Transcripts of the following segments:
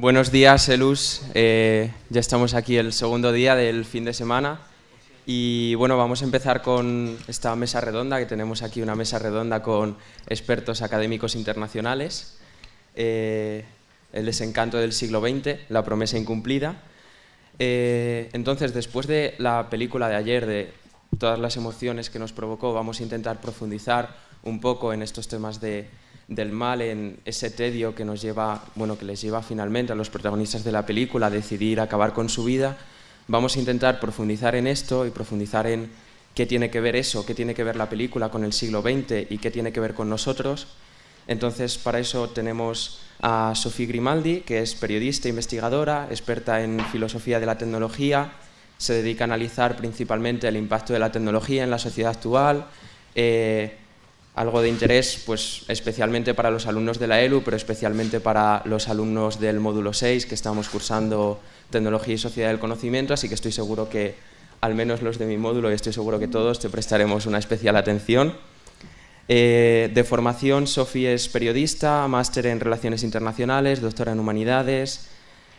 Buenos días, Elus. Eh, ya estamos aquí el segundo día del fin de semana. Y bueno, vamos a empezar con esta mesa redonda, que tenemos aquí una mesa redonda con expertos académicos internacionales. Eh, el desencanto del siglo XX, la promesa incumplida. Eh, entonces, después de la película de ayer, de todas las emociones que nos provocó, vamos a intentar profundizar un poco en estos temas de del mal, en ese tedio que nos lleva, bueno, que les lleva finalmente a los protagonistas de la película a decidir acabar con su vida, vamos a intentar profundizar en esto y profundizar en qué tiene que ver eso, qué tiene que ver la película con el siglo XX y qué tiene que ver con nosotros. Entonces, para eso tenemos a Sofía Grimaldi, que es periodista investigadora, experta en filosofía de la tecnología, se dedica a analizar principalmente el impacto de la tecnología en la sociedad actual, eh, algo de interés pues, especialmente para los alumnos de la ELU, pero especialmente para los alumnos del módulo 6 que estamos cursando Tecnología y Sociedad del Conocimiento, así que estoy seguro que al menos los de mi módulo y estoy seguro que todos te prestaremos una especial atención. Eh, de formación, Sofía es periodista, máster en Relaciones Internacionales, doctora en Humanidades,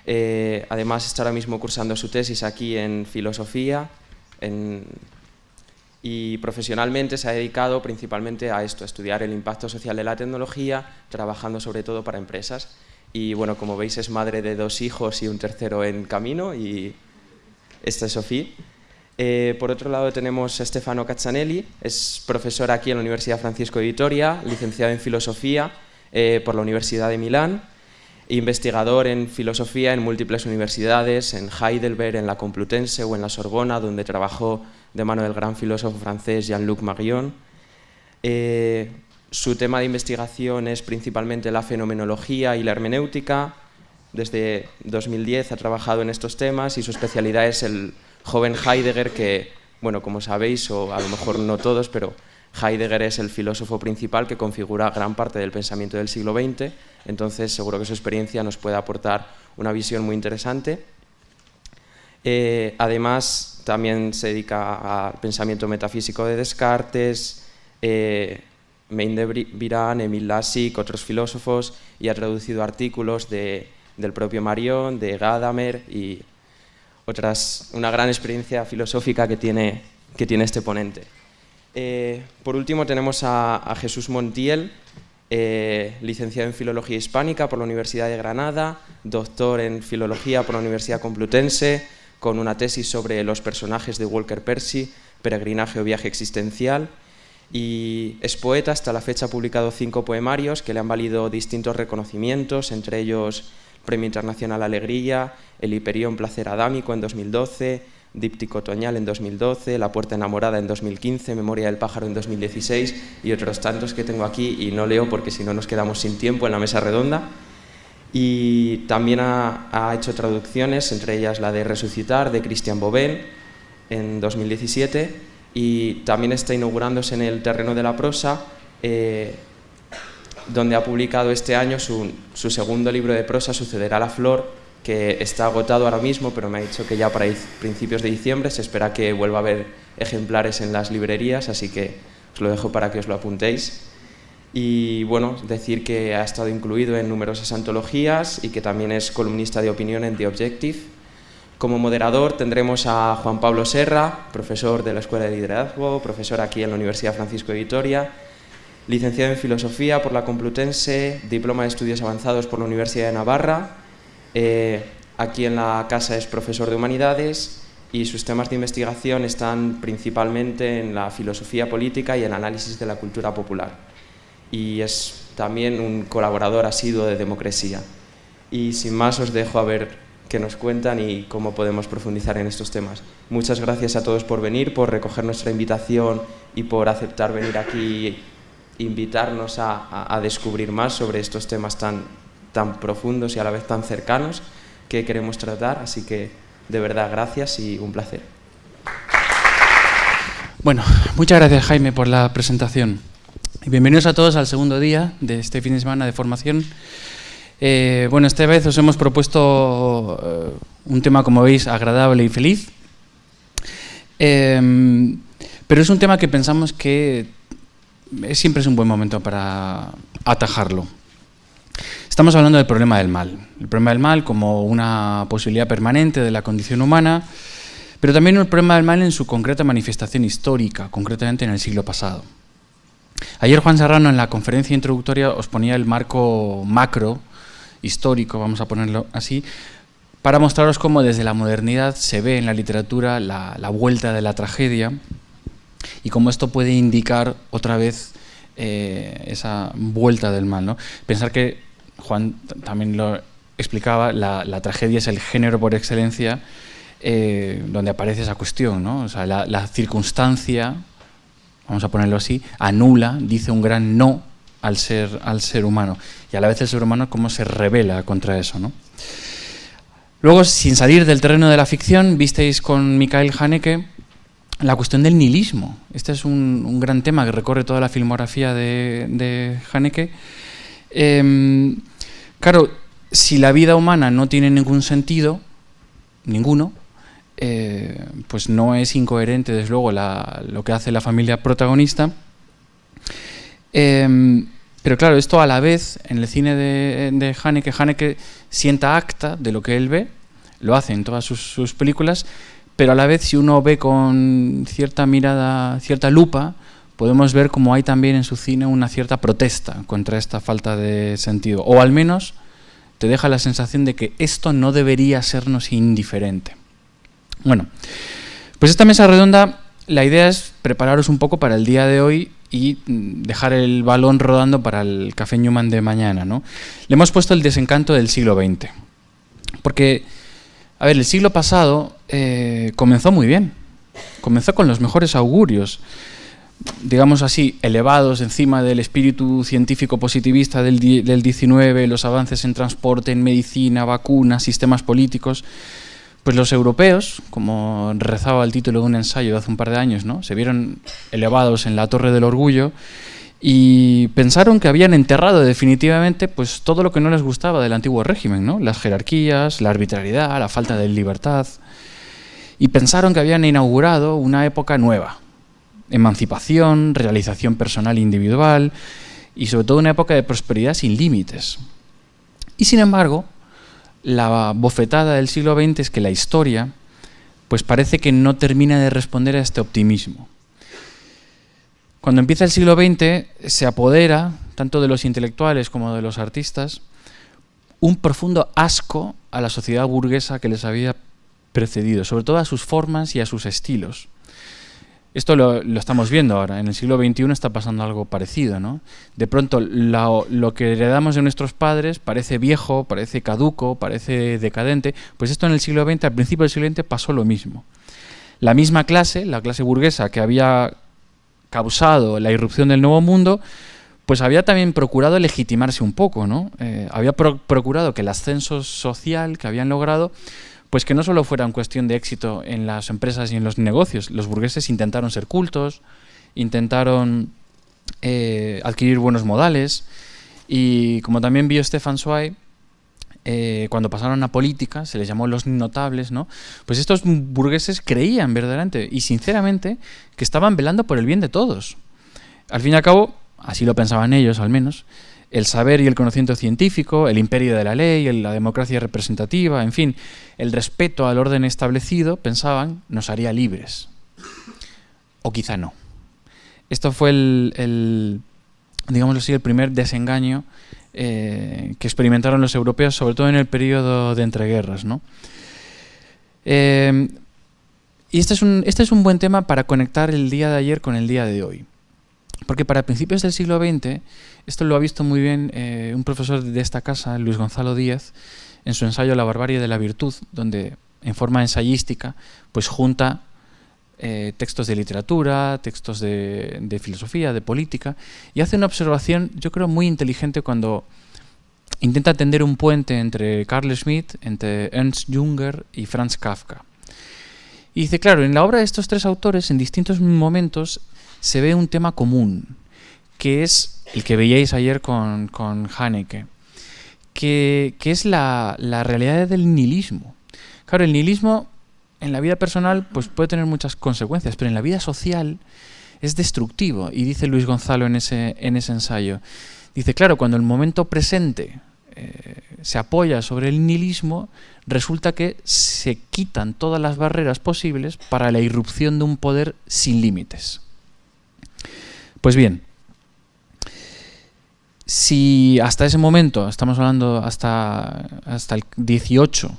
eh, además está ahora mismo cursando su tesis aquí en Filosofía, y profesionalmente se ha dedicado principalmente a esto, a estudiar el impacto social de la tecnología, trabajando sobre todo para empresas. Y bueno, como veis es madre de dos hijos y un tercero en camino y esta es Sofía. Eh, por otro lado tenemos a Stefano Caccianelli, es profesor aquí en la Universidad Francisco de Vitoria, licenciado en Filosofía eh, por la Universidad de Milán, investigador en Filosofía en múltiples universidades, en Heidelberg, en la Complutense o en la Sorbona, donde trabajó de mano del gran filósofo francés Jean-Luc Marion. Eh, su tema de investigación es principalmente la fenomenología y la hermenéutica. Desde 2010 ha trabajado en estos temas y su especialidad es el joven Heidegger, que, bueno, como sabéis, o a lo mejor no todos, pero Heidegger es el filósofo principal que configura gran parte del pensamiento del siglo XX, entonces seguro que su experiencia nos puede aportar una visión muy interesante. Eh, además, también se dedica al pensamiento metafísico de Descartes, eh, de Virán, Emil Lassig, otros filósofos, y ha traducido artículos de, del propio Marion, de Gadamer y otras, una gran experiencia filosófica que tiene, que tiene este ponente. Eh, por último tenemos a, Jesús Montiel, eh, licenciado en Filología Hispánica por la Universidad de Granada, doctor en Filología por la Universidad Complutense, con una tesis sobre los personajes de Walker Percy, Peregrinaje o Viaje Existencial, y es poeta, hasta la fecha ha publicado cinco poemarios que le han valido distintos reconocimientos, entre ellos Premio Internacional Alegría, el Hiperión Placer Adámico en 2012, Díptico Otoñal en 2012, La Puerta Enamorada en 2015, Memoria del Pájaro en 2016 y otros tantos que tengo aquí y no leo porque si no nos quedamos sin tiempo en la mesa redonda y también ha, hecho traducciones, entre ellas la de Resucitar de Christian Bobén en 2017 y también está inaugurándose en el terreno de la prosa eh, donde ha publicado este año su, su, segundo libro de prosa, Sucederá la Flor, que está agotado ahora mismo, pero me ha dicho que ya para principios de diciembre se espera que vuelva a haber ejemplares en las librerías, así que os lo dejo para que os lo apuntéis. Y bueno, decir que ha estado incluido en numerosas antologías y que también es columnista de opinión en The Objective. Como moderador tendremos a Juan Pablo Serra, profesor de la Escuela de Liderazgo, profesor aquí en la Universidad Francisco de Vitoria, licenciado en Filosofía por la Complutense, diploma de Estudios Avanzados por la Universidad de Navarra, eh, aquí en la casa es profesor de Humanidades y sus temas de investigación están principalmente en la filosofía política y el análisis de la cultura popular y es también un colaborador asiduo de Democracia. Y sin más os dejo a ver qué nos cuentan y cómo podemos profundizar en estos temas. Muchas gracias a todos por venir, por recoger nuestra invitación y por aceptar venir aquí e invitarnos a, descubrir más sobre estos temas tan, tan profundos y a la vez tan cercanos que queremos tratar. Así que de verdad gracias y un placer. Bueno, muchas gracias Jaime por la presentación. Bienvenidos a todos al segundo día de este fin de semana de formación. Eh, bueno, esta vez os hemos propuesto eh, un tema, como veis, agradable y feliz. Em, pero es un tema que pensamos que siempre es un buen momento para atajarlo. Estamos hablando del problema del mal. El problema del mal como una posibilidad permanente de la condición humana, pero también el problema del mal en su concreta manifestación histórica, concretamente en el siglo pasado. Ayer Juan Serrano en la conferencia introductoria os ponía el marco macro, histórico, vamos a ponerlo así, para mostraros cómo desde la modernidad se ve en la literatura la, vuelta de la tragedia y cómo esto puede indicar otra vez eh, esa vuelta del mal. Pensar que Juan también lo explicaba, la, tragedia es el género por excelencia eh, donde aparece esa cuestión, ¿no? O sea, la, circunstancia, vamos a ponerlo así, anula, dice un gran no al ser, al ser humano. Y a la vez el ser humano cómo se revela contra eso, ¿no? Luego, sin salir del terreno de la ficción, visteis con Mikhail Haneke la cuestión del nihilismo. Este es un, gran tema que recorre toda la filmografía de, de Haneke. Em, Claro, si la vida humana no tiene ningún sentido, ninguno, eh, pues no es incoherente, desde luego, lo que hace la familia protagonista. Em, pero claro, esto a la vez, en el cine de, Haneke, Haneke sienta acta de lo que él ve, lo hace en todas sus, películas, pero a la vez si uno ve con cierta mirada, cierta lupa, podemos ver como hay también en su cine una cierta protesta contra esta falta de sentido, o al menos te deja la sensación de que esto no debería sernos indiferente. Bueno, pues esta mesa redonda, la idea es prepararos un poco para el día de hoy y mm, dejar el balón rodando para el Café Newman de mañana. ¿no? Le hemos puesto el desencanto del siglo XX, porque, a ver, el siglo pasado eh, comenzó muy bien, comenzó con los mejores augurios digamos así, elevados encima del espíritu científico positivista del, del 19, los avances en transporte, en medicina, vacunas, sistemas políticos, pues los europeos, como rezaba el título de un ensayo de hace un par de años, ¿no? se vieron elevados en la torre del orgullo y pensaron que habían enterrado definitivamente pues, todo lo que no les gustaba del antiguo régimen, ¿no? las jerarquías, la arbitrariedad, la falta de libertad, y pensaron que habían inaugurado una época nueva, emancipación, realización personal e individual y sobre todo una época de prosperidad sin límites. Y sin embargo, la bofetada del siglo XX es que la historia pues parece que no termina de responder a este optimismo. Cuando empieza el siglo XX se apodera, tanto de los intelectuales como de los artistas, un profundo asco a la sociedad burguesa que les había precedido, sobre todo a sus formas y a sus estilos. Esto lo, estamos viendo ahora, en el siglo XXI está pasando algo parecido, ¿no? De pronto lo que heredamos de nuestros padres parece viejo, parece caduco, parece decadente, pues esto en el siglo XX, al principio del siglo XX pasó lo mismo. La misma clase, la clase burguesa que había causado la irrupción del nuevo mundo, pues había también procurado legitimarse un poco, ¿no? Eh, había procurado que el ascenso social que habían logrado pues que no solo fuera una cuestión de éxito en las empresas y en los negocios, los burgueses intentaron ser cultos, intentaron eh, adquirir buenos modales y como también vio Stefan Zweig, eh, cuando pasaron a política, se les llamó los notables, ¿no? Pues estos burgueses creían verdaderamente y sinceramente que estaban velando por el bien de todos. Al fin y al cabo, así lo pensaban ellos al menos, el saber y el conocimiento científico, el imperio de la ley, la democracia representativa, en fin, el respeto al orden establecido, pensaban, nos haría libres. O quizá no. Esto fue el, digamos así, el primer desengaño eh, que experimentaron los europeos, sobre todo en el periodo de entreguerras. ¿no? Eh, y este es, un, este es un buen tema para conectar el día de ayer con el día de hoy. Porque para principios del siglo XX, esto lo ha visto muy bien eh, un profesor de esta casa, Luis Gonzalo Díaz, en su ensayo La barbarie de la virtud, donde en forma ensayística pues junta eh, textos de literatura, textos de, de, filosofía, de política, y hace una observación, yo creo, muy inteligente cuando intenta tender un puente entre Carl Schmitt, entre Ernst Junger y Franz Kafka. Y dice, claro, en la obra de estos tres autores, en distintos momentos, se ve un tema común, que es el que veíais ayer con, con Haneke, que, es la, realidad del nihilismo. Claro, el nihilismo en la vida personal pues puede tener muchas consecuencias, pero en la vida social es destructivo. Y dice Luis Gonzalo en ese, en ese ensayo, dice, claro, cuando el momento presente eh, se apoya sobre el nihilismo, resulta que se quitan todas las barreras posibles para la irrupción de un poder sin límites. Pues bien, si hasta ese momento, estamos hablando hasta, hasta el 18,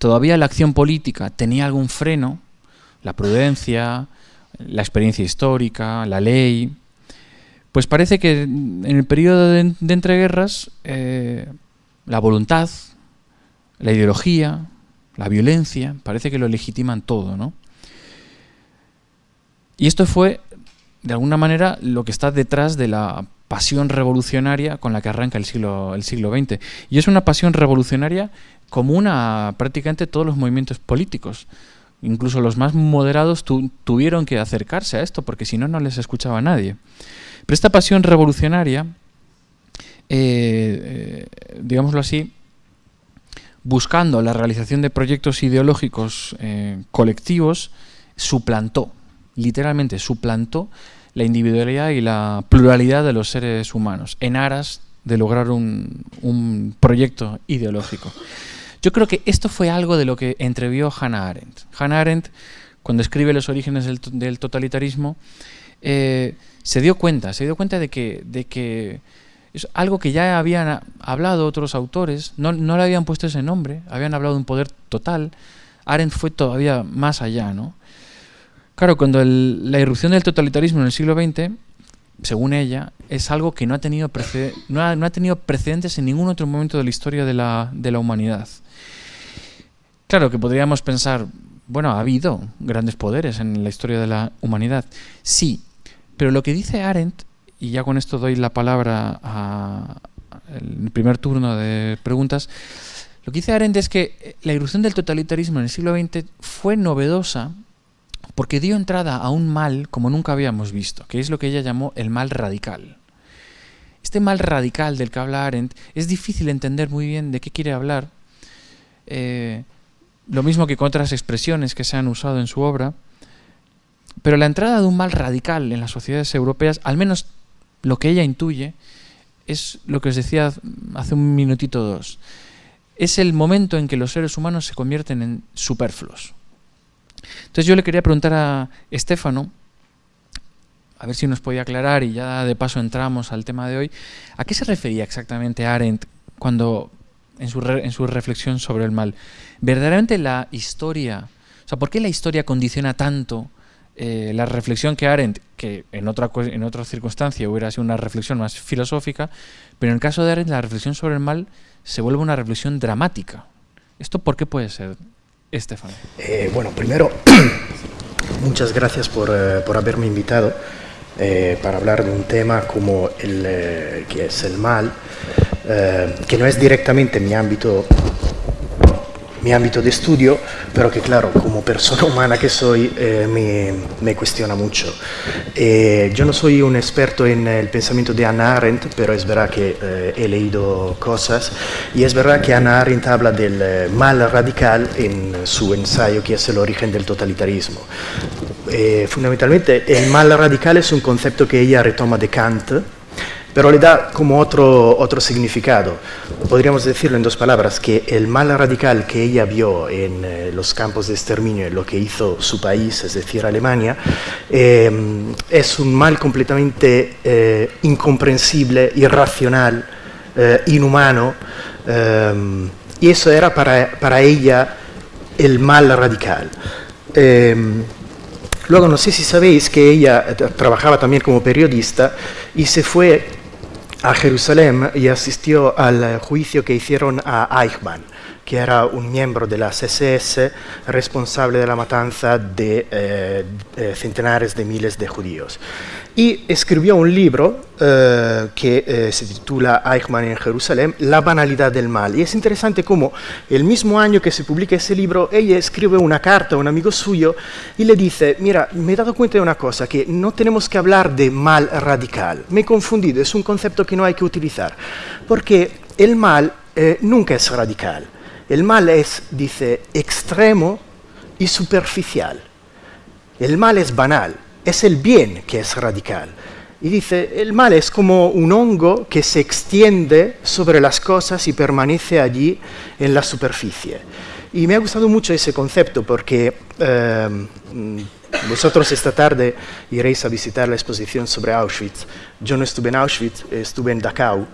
todavía la acción política tenía algún freno, la prudencia, la experiencia histórica, la ley, pues parece que en el periodo de, entreguerras eh, la voluntad, la ideología, la violencia, parece que lo legitiman todo, ¿no? Y esto fue, de alguna manera, lo que está detrás de la pasión revolucionaria con la que arranca el siglo, el siglo XX. Y es una pasión revolucionaria común a prácticamente todos los movimientos políticos. Incluso los más moderados tuvieron que acercarse a esto, porque si no, no les escuchaba nadie. Pero esta pasión revolucionaria, eh, eh, digámoslo así, buscando la realización de proyectos ideológicos eh, colectivos, suplantó, literalmente suplantó la individualidad y la pluralidad de los seres humanos en aras de lograr un, proyecto ideológico. Yo creo que esto fue algo de lo que entrevió Hannah Arendt. Hannah Arendt, cuando escribe los orígenes del, totalitarismo, eh, se dio cuenta, se dio cuenta de que, de que es algo que ya habían hablado otros autores, no, no le habían puesto ese nombre, habían hablado de un poder total. Arendt fue todavía más allá, ¿no? Claro, cuando la irrupción del totalitarismo en el siglo XX, según ella, es algo que no ha tenido, no ha, tenido precedentes en ningún otro momento de la historia de la, de la humanidad. Claro que podríamos pensar, bueno, ha habido grandes poderes en la historia de la humanidad. Sí, pero lo que dice Arendt, y ya con esto doy la palabra al primer turno de preguntas, lo que dice Arendt es que la irrupción del totalitarismo en el siglo XX fue novedosa porque dio entrada a un mal como nunca habíamos visto, que es lo que ella llamó el mal radical. Este mal radical del que habla Arendt es difícil entender muy bien de qué quiere hablar, eh, lo mismo que con otras expresiones que se han usado en su obra, pero la entrada de un mal radical en las sociedades europeas, al menos lo que ella intuye, es lo que os decía hace un minutito o dos. Es el momento en que los seres humanos se convierten en superfluos. Entonces yo le quería preguntar a Estefano, a ver si nos podía aclarar y ya de paso entramos al tema de hoy, ¿a qué se refería exactamente Arendt cuando en su, en su reflexión sobre el mal? ¿Verdaderamente la historia, o sea, por qué la historia condiciona tanto eh, la reflexión que Arendt, que en otra, en otra circunstancia hubiera sido una reflexión más filosófica, pero en el caso de Arendt la reflexión sobre el mal se vuelve una reflexión dramática. ¿Esto por qué puede ser, Estefan? Eh, bueno, primero, muchas gracias por, eh, por haberme invitado eh, para hablar de un tema como el que es el mal, que no es directamente mi ámbito mi ámbito de estudio, pero que claro, como persona humana que soy, eh, me, me, cuestiona mucho. Eh, yo no soy un experto en el pensamiento de Anna Arendt, pero es verdad que eh, he leído cosas y es verdad que Anna Arendt habla del mal radical en su ensayo que es el origen del totalitarismo. fundamentalmente el mal radical es un concepto que ella retoma de Kant, pero le da como otro, otro significado. Podríamos decirlo en dos palabras, que el mal radical que ella vio en eh, los campos de exterminio, en lo que hizo su país, es decir, Alemania, eh, es un mal completamente eh, incomprensible, irracional, inhumano, y eso era para, para, ella el mal radical. Luego, no sé si sabéis que ella trabajaba también como periodista y se fue a Jerusalén y asistió al juicio que hicieron a Eichmann, que era un miembro de la SS responsable de la matanza de eh, centenares de miles de judíos. Y escribió un libro eh, que eh, se titula Eichmann en Jerusalén, La banalidad del mal. Y es interesante cómo el mismo año que se publica ese libro, ella escribe una carta a un amigo suyo y le dice, mira, me he dado cuenta de una cosa, que no tenemos que hablar de mal radical. Me he confundido, es un concepto que no hay que utilizar, porque el mal nunca es radical. El mal es, dice, extremo y superficial. El mal es banal, es el bien que es radical. Y dice, el mal es como un hongo que se extiende sobre las cosas y permanece allí en la superficie. Y me ha gustado mucho ese concepto porque eh, vosotros esta tarde iréis a visitar la exposición sobre Auschwitz. Yo no estuve en Auschwitz, estuve en Dachau.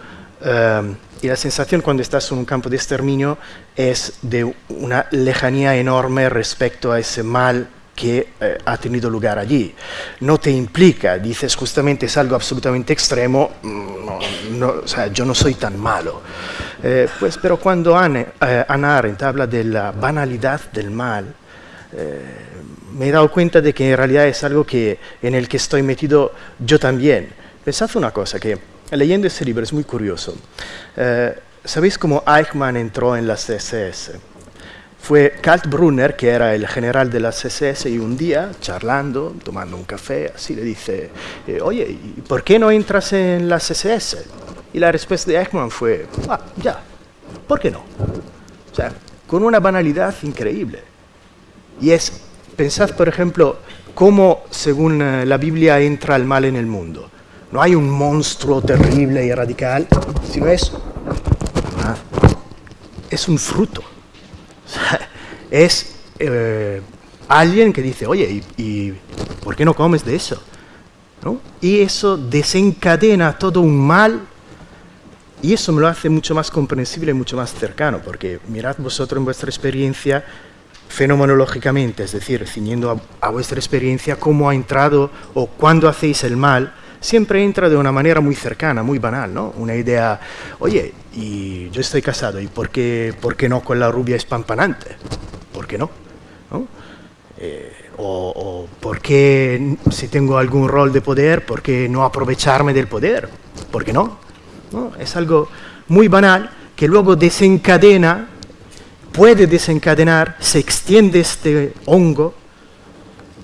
Eh, y la sensación cuando estás en un campo de exterminio es de una lejanía enorme respecto a ese mal que eh, ha tenido lugar allí. No te implica, dices justamente es algo absolutamente extremo, mm, no, o sea, yo no soy tan malo. Eh, pues, pero cuando Anne, eh, Anna Arendt habla de la banalidad del mal, me he dado cuenta de que en realidad es algo que, en el que estoy metido yo también. Pensad una cosa, que leyendo ese libro es muy curioso. ¿Sabéis cómo Eichmann entró en las SS? fue Kaltbrunner, que era el general de las SS, y un día, charlando, tomando un café, así le dice, eh, oye, ¿por qué no entras en las SS? Y la respuesta de Eichmann fue, ah, ya, ¿por qué no? O sea, con una banalidad increíble. Y es, pensad, por ejemplo, cómo, según eh, la Biblia, entra el mal en el mundo. No hay un monstruo terrible y radical, sino es, ah, es un fruto es eh, alguien que dice, oye, ¿y, por qué no comes de eso? Y eso desencadena todo un mal y eso me lo hace mucho más comprensible y mucho más cercano, porque mirad vosotros en vuestra experiencia fenomenológicamente, es decir, ciñendo a, a, vuestra experiencia, cómo ha entrado o cuándo hacéis el mal, siempre entra de una manera muy cercana, muy banal, ¿no? Una idea, oye, y yo estoy casado, ¿y por qué, por qué no con la rubia espampanante? ¿Por qué no? Eh, o, o, por qué si tengo algún rol de poder, por qué no aprovecharme del poder? ¿Por qué no? ¿No? Es algo muy banal que luego desencadena, puede desencadenar, se extiende este hongo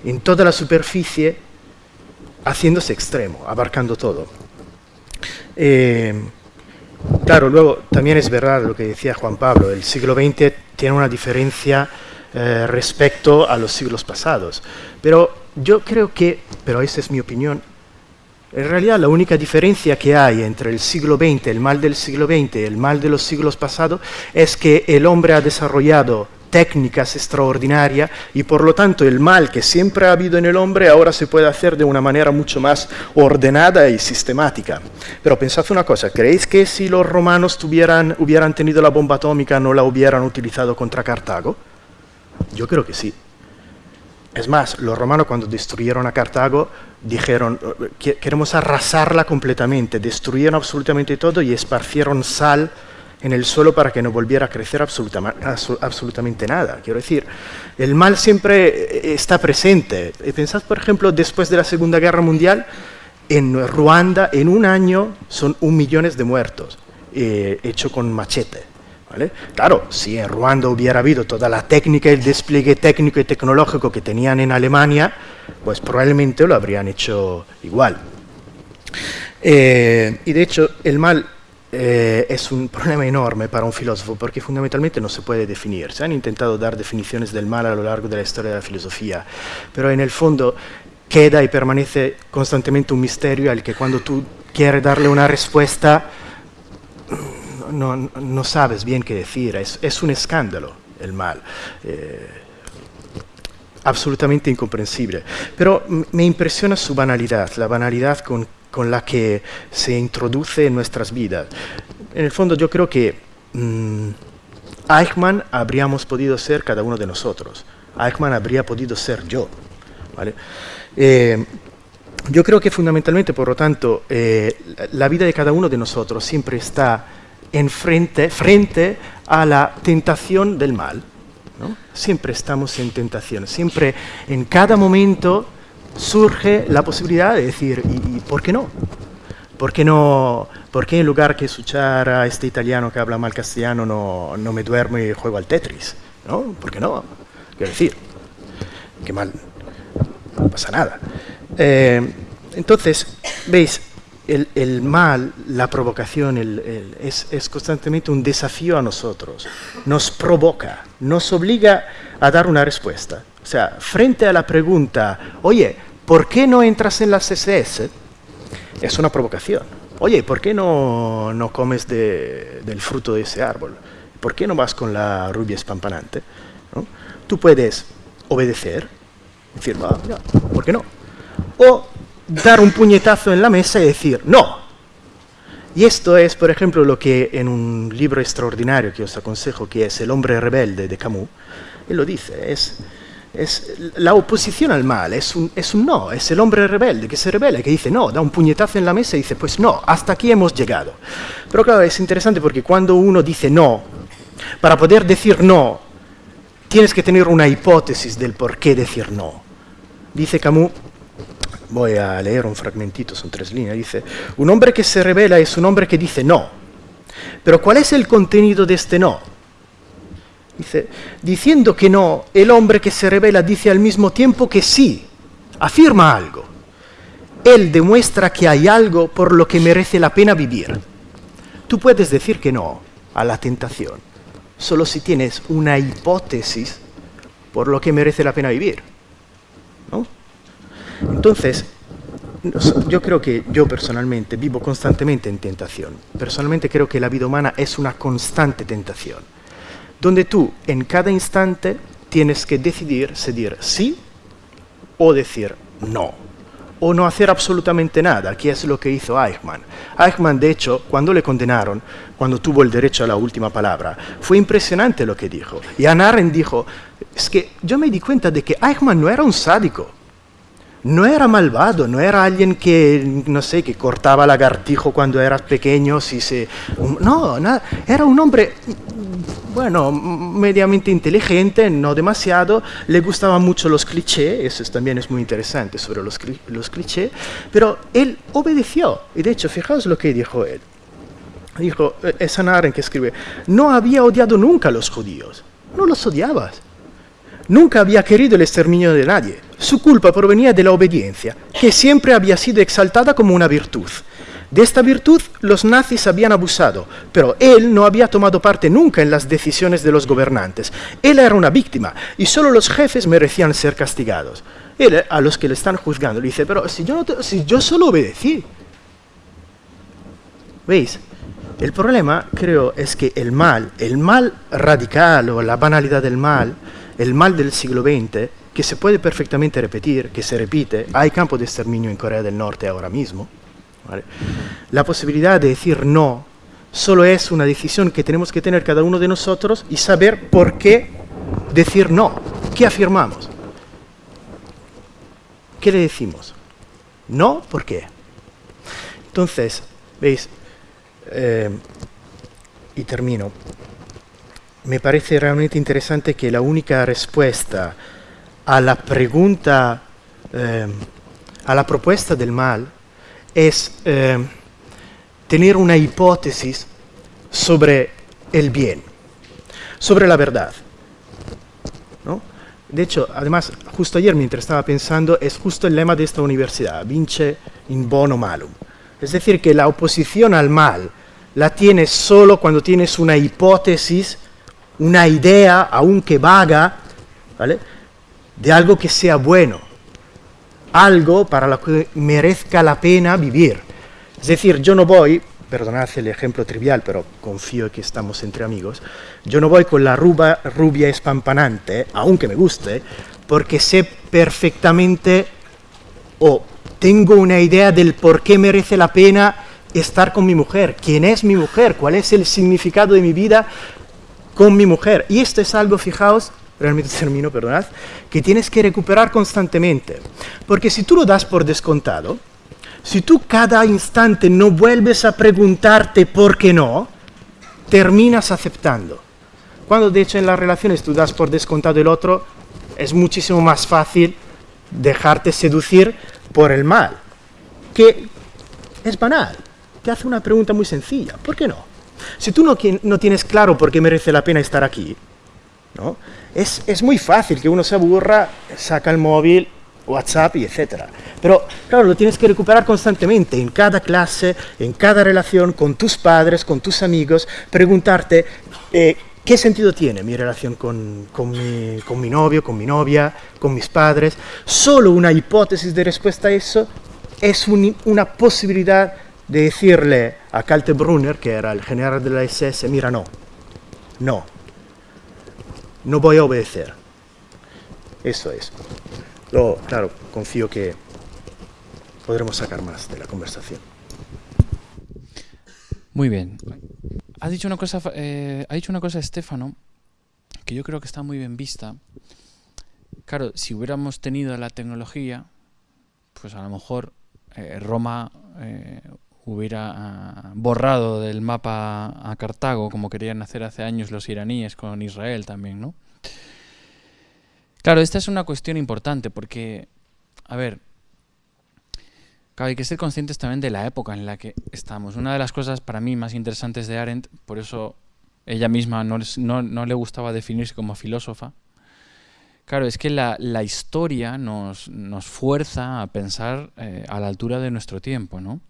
en toda la superficie haciéndose extremo, abarcando todo. Eh, claro, luego también es verdad lo que decía Juan Pablo, el siglo XX tiene una diferencia eh, respecto a los siglos pasados, pero yo creo que, pero esa es mi opinión, en realidad la única diferencia que hay entre el siglo XX, el mal del siglo XX y el mal de los siglos pasados es que el hombre ha desarrollado técnicas extraordinarias y por lo tanto el mal que siempre ha habido en el hombre ahora se puede hacer de una manera mucho más ordenada y sistemática. Pero pensad una cosa, ¿creéis que si los romanos tuvieran, hubieran tenido la bomba atómica no la hubieran utilizado contra Cartago? Yo creo que sí. Es más, los romanos cuando destruyeron a Cartago dijeron, queremos arrasarla completamente, destruyeron absolutamente todo y esparcieron sal en el suelo para que no volviera a crecer absolutamente nada. Quiero decir, el mal siempre eh, está presente. Pensad, por ejemplo, después de la Segunda Guerra Mundial, en Ruanda, en un año, son un millón de muertos, eh, hecho con machete. ¿vale? Claro, si en Ruanda hubiera habido toda la técnica, el despliegue técnico y tecnológico que tenían en Alemania, pues probablemente lo habrían hecho igual. Eh, y de hecho, el mal eh, es un problema enorme para un filósofo porque fundamentalmente no se puede definir. Se han intentado dar definiciones del mal a lo largo de la historia de la filosofía, pero en el fondo queda y permanece constantemente un misterio al que cuando tú quieres darle una respuesta no, no sabes bien qué decir. Es, es un escándalo el mal. Eh, absolutamente incomprensible. Pero me impresiona su banalidad, la banalidad con con la que se introduce en nuestras vidas. En el fondo yo creo que mmm, Eichmann habríamos podido ser cada uno de nosotros. Eichmann habría podido ser yo. ¿vale? Eh, yo creo que fundamentalmente, por lo tanto, eh, la vida de cada uno de nosotros siempre está en frente, frente a la tentación del mal. ¿no? Siempre estamos en tentación, siempre en cada momento surge la posibilidad de decir, ¿y, por qué no? ¿Por qué, no, ¿Por qué en lugar que escuchar a este italiano que habla mal castellano no, no me duermo y juego al Tetris? ¿No? ¿Por qué no? Quiero decir, qué mal, no pasa nada. Eh, entonces, veis, el, el, mal, la provocación, el, el, es, es, constantemente un desafío a nosotros. Nos provoca, nos obliga a dar una respuesta. O sea, frente a la pregunta, oye, ¿por qué no entras en las SS? es una provocación. Oye, ¿por qué no, no comes del fruto de ese árbol? ¿Por qué no vas con la rubia espampanante? Tú puedes obedecer, decir, ¿por qué no? O dar un puñetazo en la mesa y decir, no. Y esto es, por ejemplo, lo que en un libro extraordinario que os aconsejo, que es El hombre rebelde de Camus, él lo dice, es, es la oposición al mal, es un, es un no, es el hombre rebelde que se revela, que dice no, da un puñetazo en la mesa y dice, pues no, hasta aquí hemos llegado. Pero claro, es interesante porque cuando uno dice no, para poder decir no, tienes que tener una hipótesis del por qué decir no. Dice Camus, voy a leer un fragmentito, son tres líneas, dice, un hombre que se revela es un hombre que dice no. Pero ¿cuál es el contenido de este no? Dice, diciendo que no, el hombre que se revela dice al mismo tiempo que sí, afirma algo. Él demuestra que hay algo por lo que merece la pena vivir. Tú puedes decir que no a la tentación, solo si tienes una hipótesis por lo que merece la pena vivir. ¿no? Entonces, yo creo que yo personalmente vivo constantemente en tentación. Personalmente creo que la vida humana es una constante tentación, donde tú en cada instante tienes que decidir si decir sí o decir no o no hacer absolutamente nada, que es lo que hizo Eichmann. Eichmann, de hecho, cuando le condenaron, cuando tuvo el derecho a la última palabra, fue impresionante lo que dijo. Y Anna dijo, es que yo me di cuenta de que Eichmann no era un sádico, no era malvado, no era alguien que, no sé, que cortaba lagartijo cuando eras pequeño, si se... No, nada, era un hombre bueno, mediamente inteligente, no demasiado, le gustaban mucho los clichés, eso también es muy interesante sobre los, los clichés, pero él obedeció, y de hecho, fijaos lo que dijo él. Dijo, eh, es Anaren que escribe, no había odiado nunca a los judíos, no los odiabas. Nunca había querido el exterminio de nadie. Su culpa provenía de la obediencia, que siempre había sido exaltada como una virtud. De esta virtud los nazis habían abusado, pero él no había tomado parte nunca en las decisiones de los gobernantes. Él era una víctima y solo los jefes merecían ser castigados. Él a los que le están juzgando le dice, pero si yo, si yo solo obedecí. ¿Veis? El problema, creo, es que el mal, el mal radical o la banalidad del mal, el mal del siglo XX, que se puede perfectamente repetir, que se repite, hay campo de exterminio en Corea del Norte ahora mismo, la posibilidad de decir no solo es una decisión que tenemos que tener cada uno de nosotros y saber por qué decir no. ¿Qué afirmamos? ¿Qué le decimos? No, ¿por qué? Entonces, veis, eh, y termino, me parece realmente interesante que la única respuesta a la pregunta, eh, a la propuesta del mal, es eh, tener una hipótesis sobre el bien, sobre la verdad. De hecho, además, justo ayer mientras estaba pensando, es justo el lema de esta universidad, vince in bono malum. Es decir, que la oposición al mal la tienes solo cuando tienes una hipótesis, una idea, aunque vaga, ¿vale? De algo que sea bueno algo para lo que merezca la pena vivir. Es decir, yo no voy, perdonad el ejemplo trivial, pero confío que estamos entre amigos, yo no voy con la ruba, rubia espampanante, aunque me guste, porque sé perfectamente o tengo una idea del por qué merece la pena estar con mi mujer, quién es mi mujer, cuál es el significado de mi vida con mi mujer. Y esto es algo, fijaos, realmente termino, perdonad, que tienes que recuperar constantemente. Porque si tú lo das por descontado, si tú cada instante no vuelves a preguntarte por qué no, terminas aceptando. Cuando de hecho en las relaciones tú das por descontado el otro, es muchísimo más fácil dejarte seducir por el mal, que es banal. Te hace una pregunta muy sencilla, ¿por qué no? Si tú no, no tienes claro por qué merece la pena estar aquí, es, muy fácil que uno se aburra, saca el móvil, WhatsApp y etcétera. Pero claro, lo tienes que recuperar constantemente, en cada clase, en cada relación, con tus padres, con tus amigos, preguntarte eh, qué sentido tiene mi relación con, mi, novio, con mi novia, con mis padres. Solo una hipótesis de respuesta a eso es una posibilidad de decirle a Kaltenbrunner, que era el general de la SS, mira, no, no, no voy a obedecer. Eso es. Lo, claro, confío que podremos sacar más de la conversación. Muy bien. Ha dicho una cosa, eh, ha dicho una cosa Estefano que yo creo que está muy bien vista. Claro, si hubiéramos tenido la tecnología, pues a lo mejor eh, Roma eh, hubiera ah, borrado del mapa a Cartago, como querían hacer hace años los iraníes con Israel también, ¿no? Claro, esta es una cuestión importante porque, a ver, hay que ser conscientes también de la época en la que estamos. Una de las cosas para mí más interesantes de Arendt, por eso ella misma no, le gustaba definirse como filósofa, claro, es que la, historia nos, nos, fuerza a pensar eh, a la altura de nuestro tiempo, ¿no?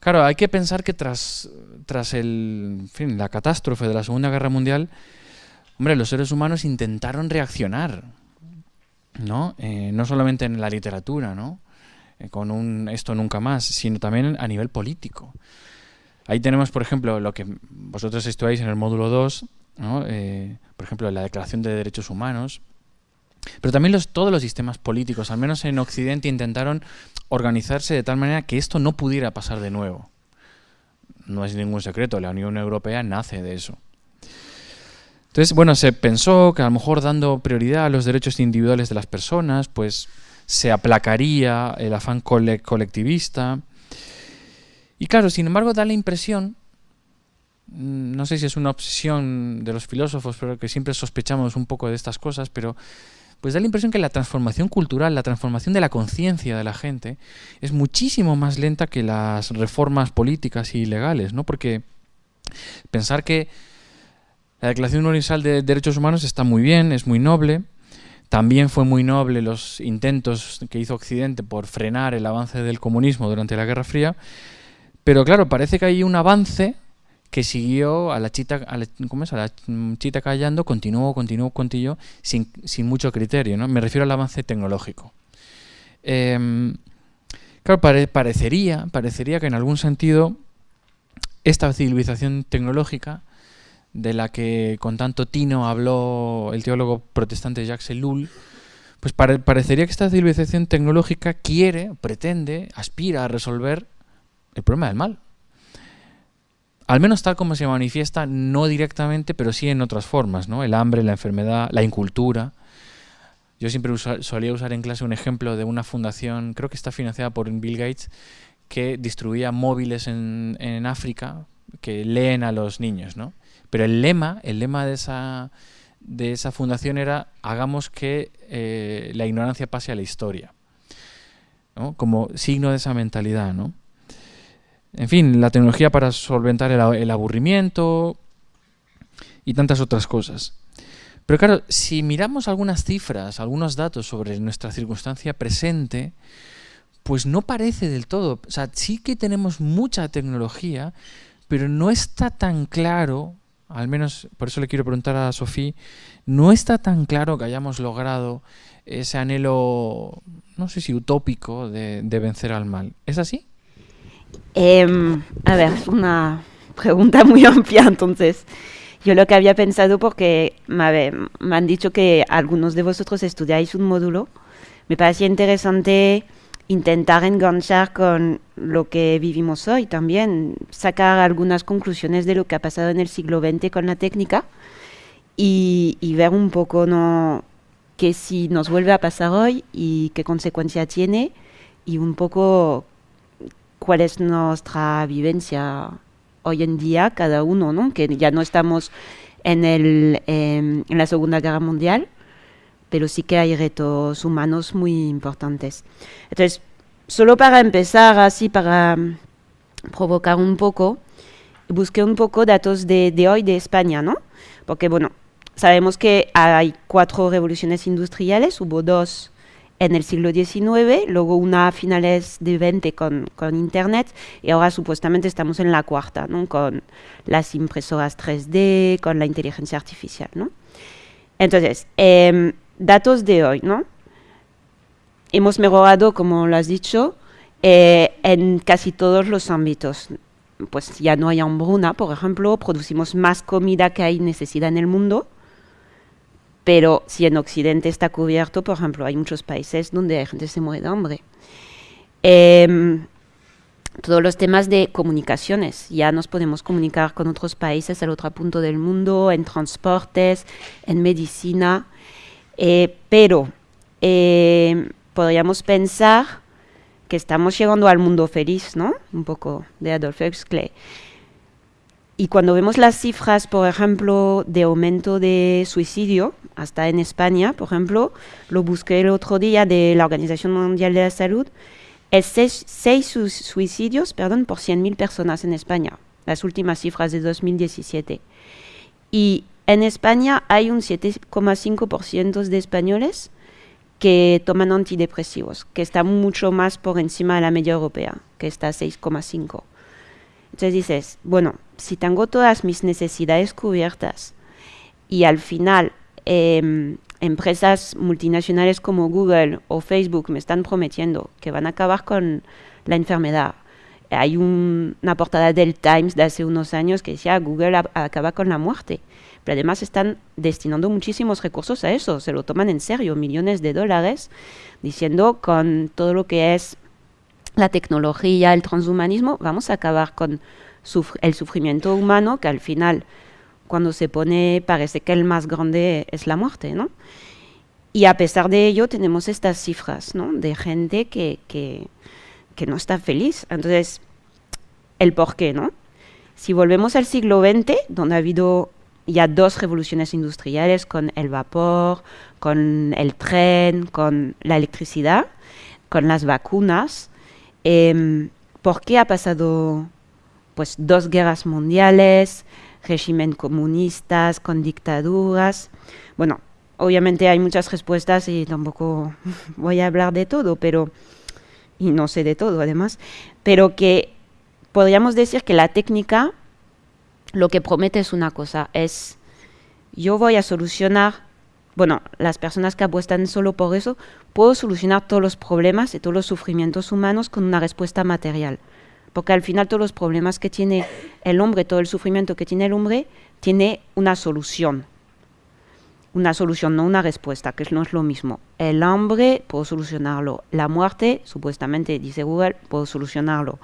Claro, hay que pensar que tras, tras el, fin, la catástrofe de la Segunda Guerra Mundial, hombre, los seres humanos intentaron reaccionar, ¿no? Eh, no solamente en la literatura, ¿no? Eh, con un esto nunca más, sino también a nivel político. Ahí tenemos, por ejemplo, lo que vosotros estudiáis en el módulo 2, ¿no? Eh, por ejemplo, la Declaración de Derechos Humanos, pero también los, todos los sistemas políticos, al menos en Occidente, intentaron organizarse de tal manera que esto no pudiera pasar de nuevo. No es ningún secreto, la Unión Europea nace de eso. Entonces, bueno, se pensó que a lo mejor dando prioridad a los derechos individuales de las personas, pues se aplacaría el afán colectivista. Y claro, sin embargo, da la impresión, mm, no sé si es una obsesión de los filósofos, pero que siempre sospechamos un poco de estas cosas, pero pues da la impresión que la transformación cultural, la transformación de la conciencia de la gente, es muchísimo más lenta que las reformas políticas y legales, ¿no? Porque pensar que la Declaración Universal de Derechos Humanos está muy bien, es muy noble, también fue muy noble los intentos que hizo Occidente por frenar el avance del comunismo durante la Guerra Fría, pero claro, parece que hay un avance que siguió a la chita, a la, ¿cómo es? A la chita callando, continuó, continuó, continuó, sin, sin mucho criterio. ¿no? Me refiero al avance tecnológico. Em, claro, parecería, parecería que en algún sentido esta civilización tecnológica de la que con tanto tino habló el teólogo protestante Jacques Ellul, pues parecería que esta civilización tecnológica quiere, pretende, aspira a resolver el problema del mal al menos tal como se manifiesta, no directamente, pero sí en otras formas, ¿no? El hambre, la enfermedad, la incultura. Yo siempre solía usar en clase un ejemplo de una fundación, creo que está financiada por Bill Gates, que distribuía móviles en, África que leen a los niños, ¿no? Pero el lema, el lema de esa, de esa fundación era hagamos que eh, la ignorancia pase a la historia, ¿no? como signo de esa mentalidad, ¿no? En fin, la tecnología para solventar el, aburrimiento y tantas otras cosas. Pero claro, si miramos algunas cifras, algunos datos sobre nuestra circunstancia presente, pues no parece del todo. O sea, sí que tenemos mucha tecnología, pero no está tan claro, al menos por eso le quiero preguntar a Sofía, no está tan claro que hayamos logrado ese anhelo, no sé si utópico, de vencer al mal. ¿Es así? Em, a ver, es una pregunta muy amplia, entonces. Yo lo que había pensado, porque me, han dicho que algunos de vosotros estudiáis un módulo, me parecía interesante intentar enganchar con lo que vivimos hoy también, sacar algunas conclusiones de lo que ha pasado en el siglo XX con la técnica y, y ver un poco ¿no? qué si nos vuelve a pasar hoy y qué consecuencia tiene y un poco cuál es nuestra vivencia hoy en día, cada uno, ¿no? que ya no estamos en, el, em, en la Segunda Guerra Mundial, pero sí que hay retos humanos muy importantes. Entonces, solo para empezar, así para provocar un poco, busqué un poco datos de, de hoy de España, ¿no? Porque, bueno, sabemos que hay cuatro revoluciones industriales, hubo dos en el siglo XIX, luego una a finales de 20 con, con, Internet y ahora supuestamente estamos en la cuarta, ¿no? con las impresoras 3D, con la inteligencia artificial. ¿no? Entonces, em, datos de hoy, ¿no? hemos mejorado, como lo has dicho, eh, en casi todos los ámbitos. Pues ya no hay hambruna, por ejemplo, producimos más comida que hay necesidad en el mundo, pero si en Occidente está cubierto, por ejemplo, hay muchos países donde la gente se muere de hambre. Em, todos los temas de comunicaciones. Ya nos podemos comunicar con otros países al otro punto del mundo, en transportes, en medicina, eh, pero eh, podríamos pensar que estamos llegando al mundo feliz, ¿no? Un poco de Adolf Huxley. Y cuando vemos las cifras, por ejemplo, de aumento de suicidio, hasta en España, por ejemplo, lo busqué el otro día de la Organización Mundial de la Salud, es seis, suicidios perdón, por 100.000 personas en España, las últimas cifras de 2017. Y en España hay un 7,5% de españoles que toman antidepresivos, que está mucho más por encima de la media europea, que está 6,5. Entonces dices, bueno, si tengo todas mis necesidades cubiertas y al final em, empresas multinacionales como Google o Facebook me están prometiendo que van a acabar con la enfermedad. Hay una portada del Times de hace unos años que decía Google acaba con la muerte. Pero además están destinando muchísimos recursos a eso, se lo toman en serio, millones de dólares, diciendo con todo lo que es la tecnología, el transhumanismo, vamos a acabar con el sufrimiento humano que al final cuando se pone, parece que el más grande es la muerte, ¿no? Y a pesar de ello tenemos estas cifras, ¿no? De gente que, que, no está feliz. Entonces, el por qué, ¿no? Si volvemos al siglo XX, donde ha habido ya dos revoluciones industriales con el vapor, con el tren, con la electricidad, con las vacunas, eh, ¿por qué ha pasado pues dos guerras mundiales, régimen comunistas, con dictaduras. Bueno, obviamente hay muchas respuestas y tampoco voy a hablar de todo, pero, y no sé de todo además, pero que podríamos decir que la técnica lo que promete es una cosa, es yo voy a solucionar, bueno, las personas que apuestan solo por eso, puedo solucionar todos los problemas y todos los sufrimientos humanos con una respuesta material porque al final todos los problemas que tiene el hombre, todo el sufrimiento que tiene el hombre, tiene una solución. Una solución, no una respuesta, que no es lo mismo. El hambre, puedo solucionarlo. La muerte, supuestamente, dice Google, puedo solucionarlo.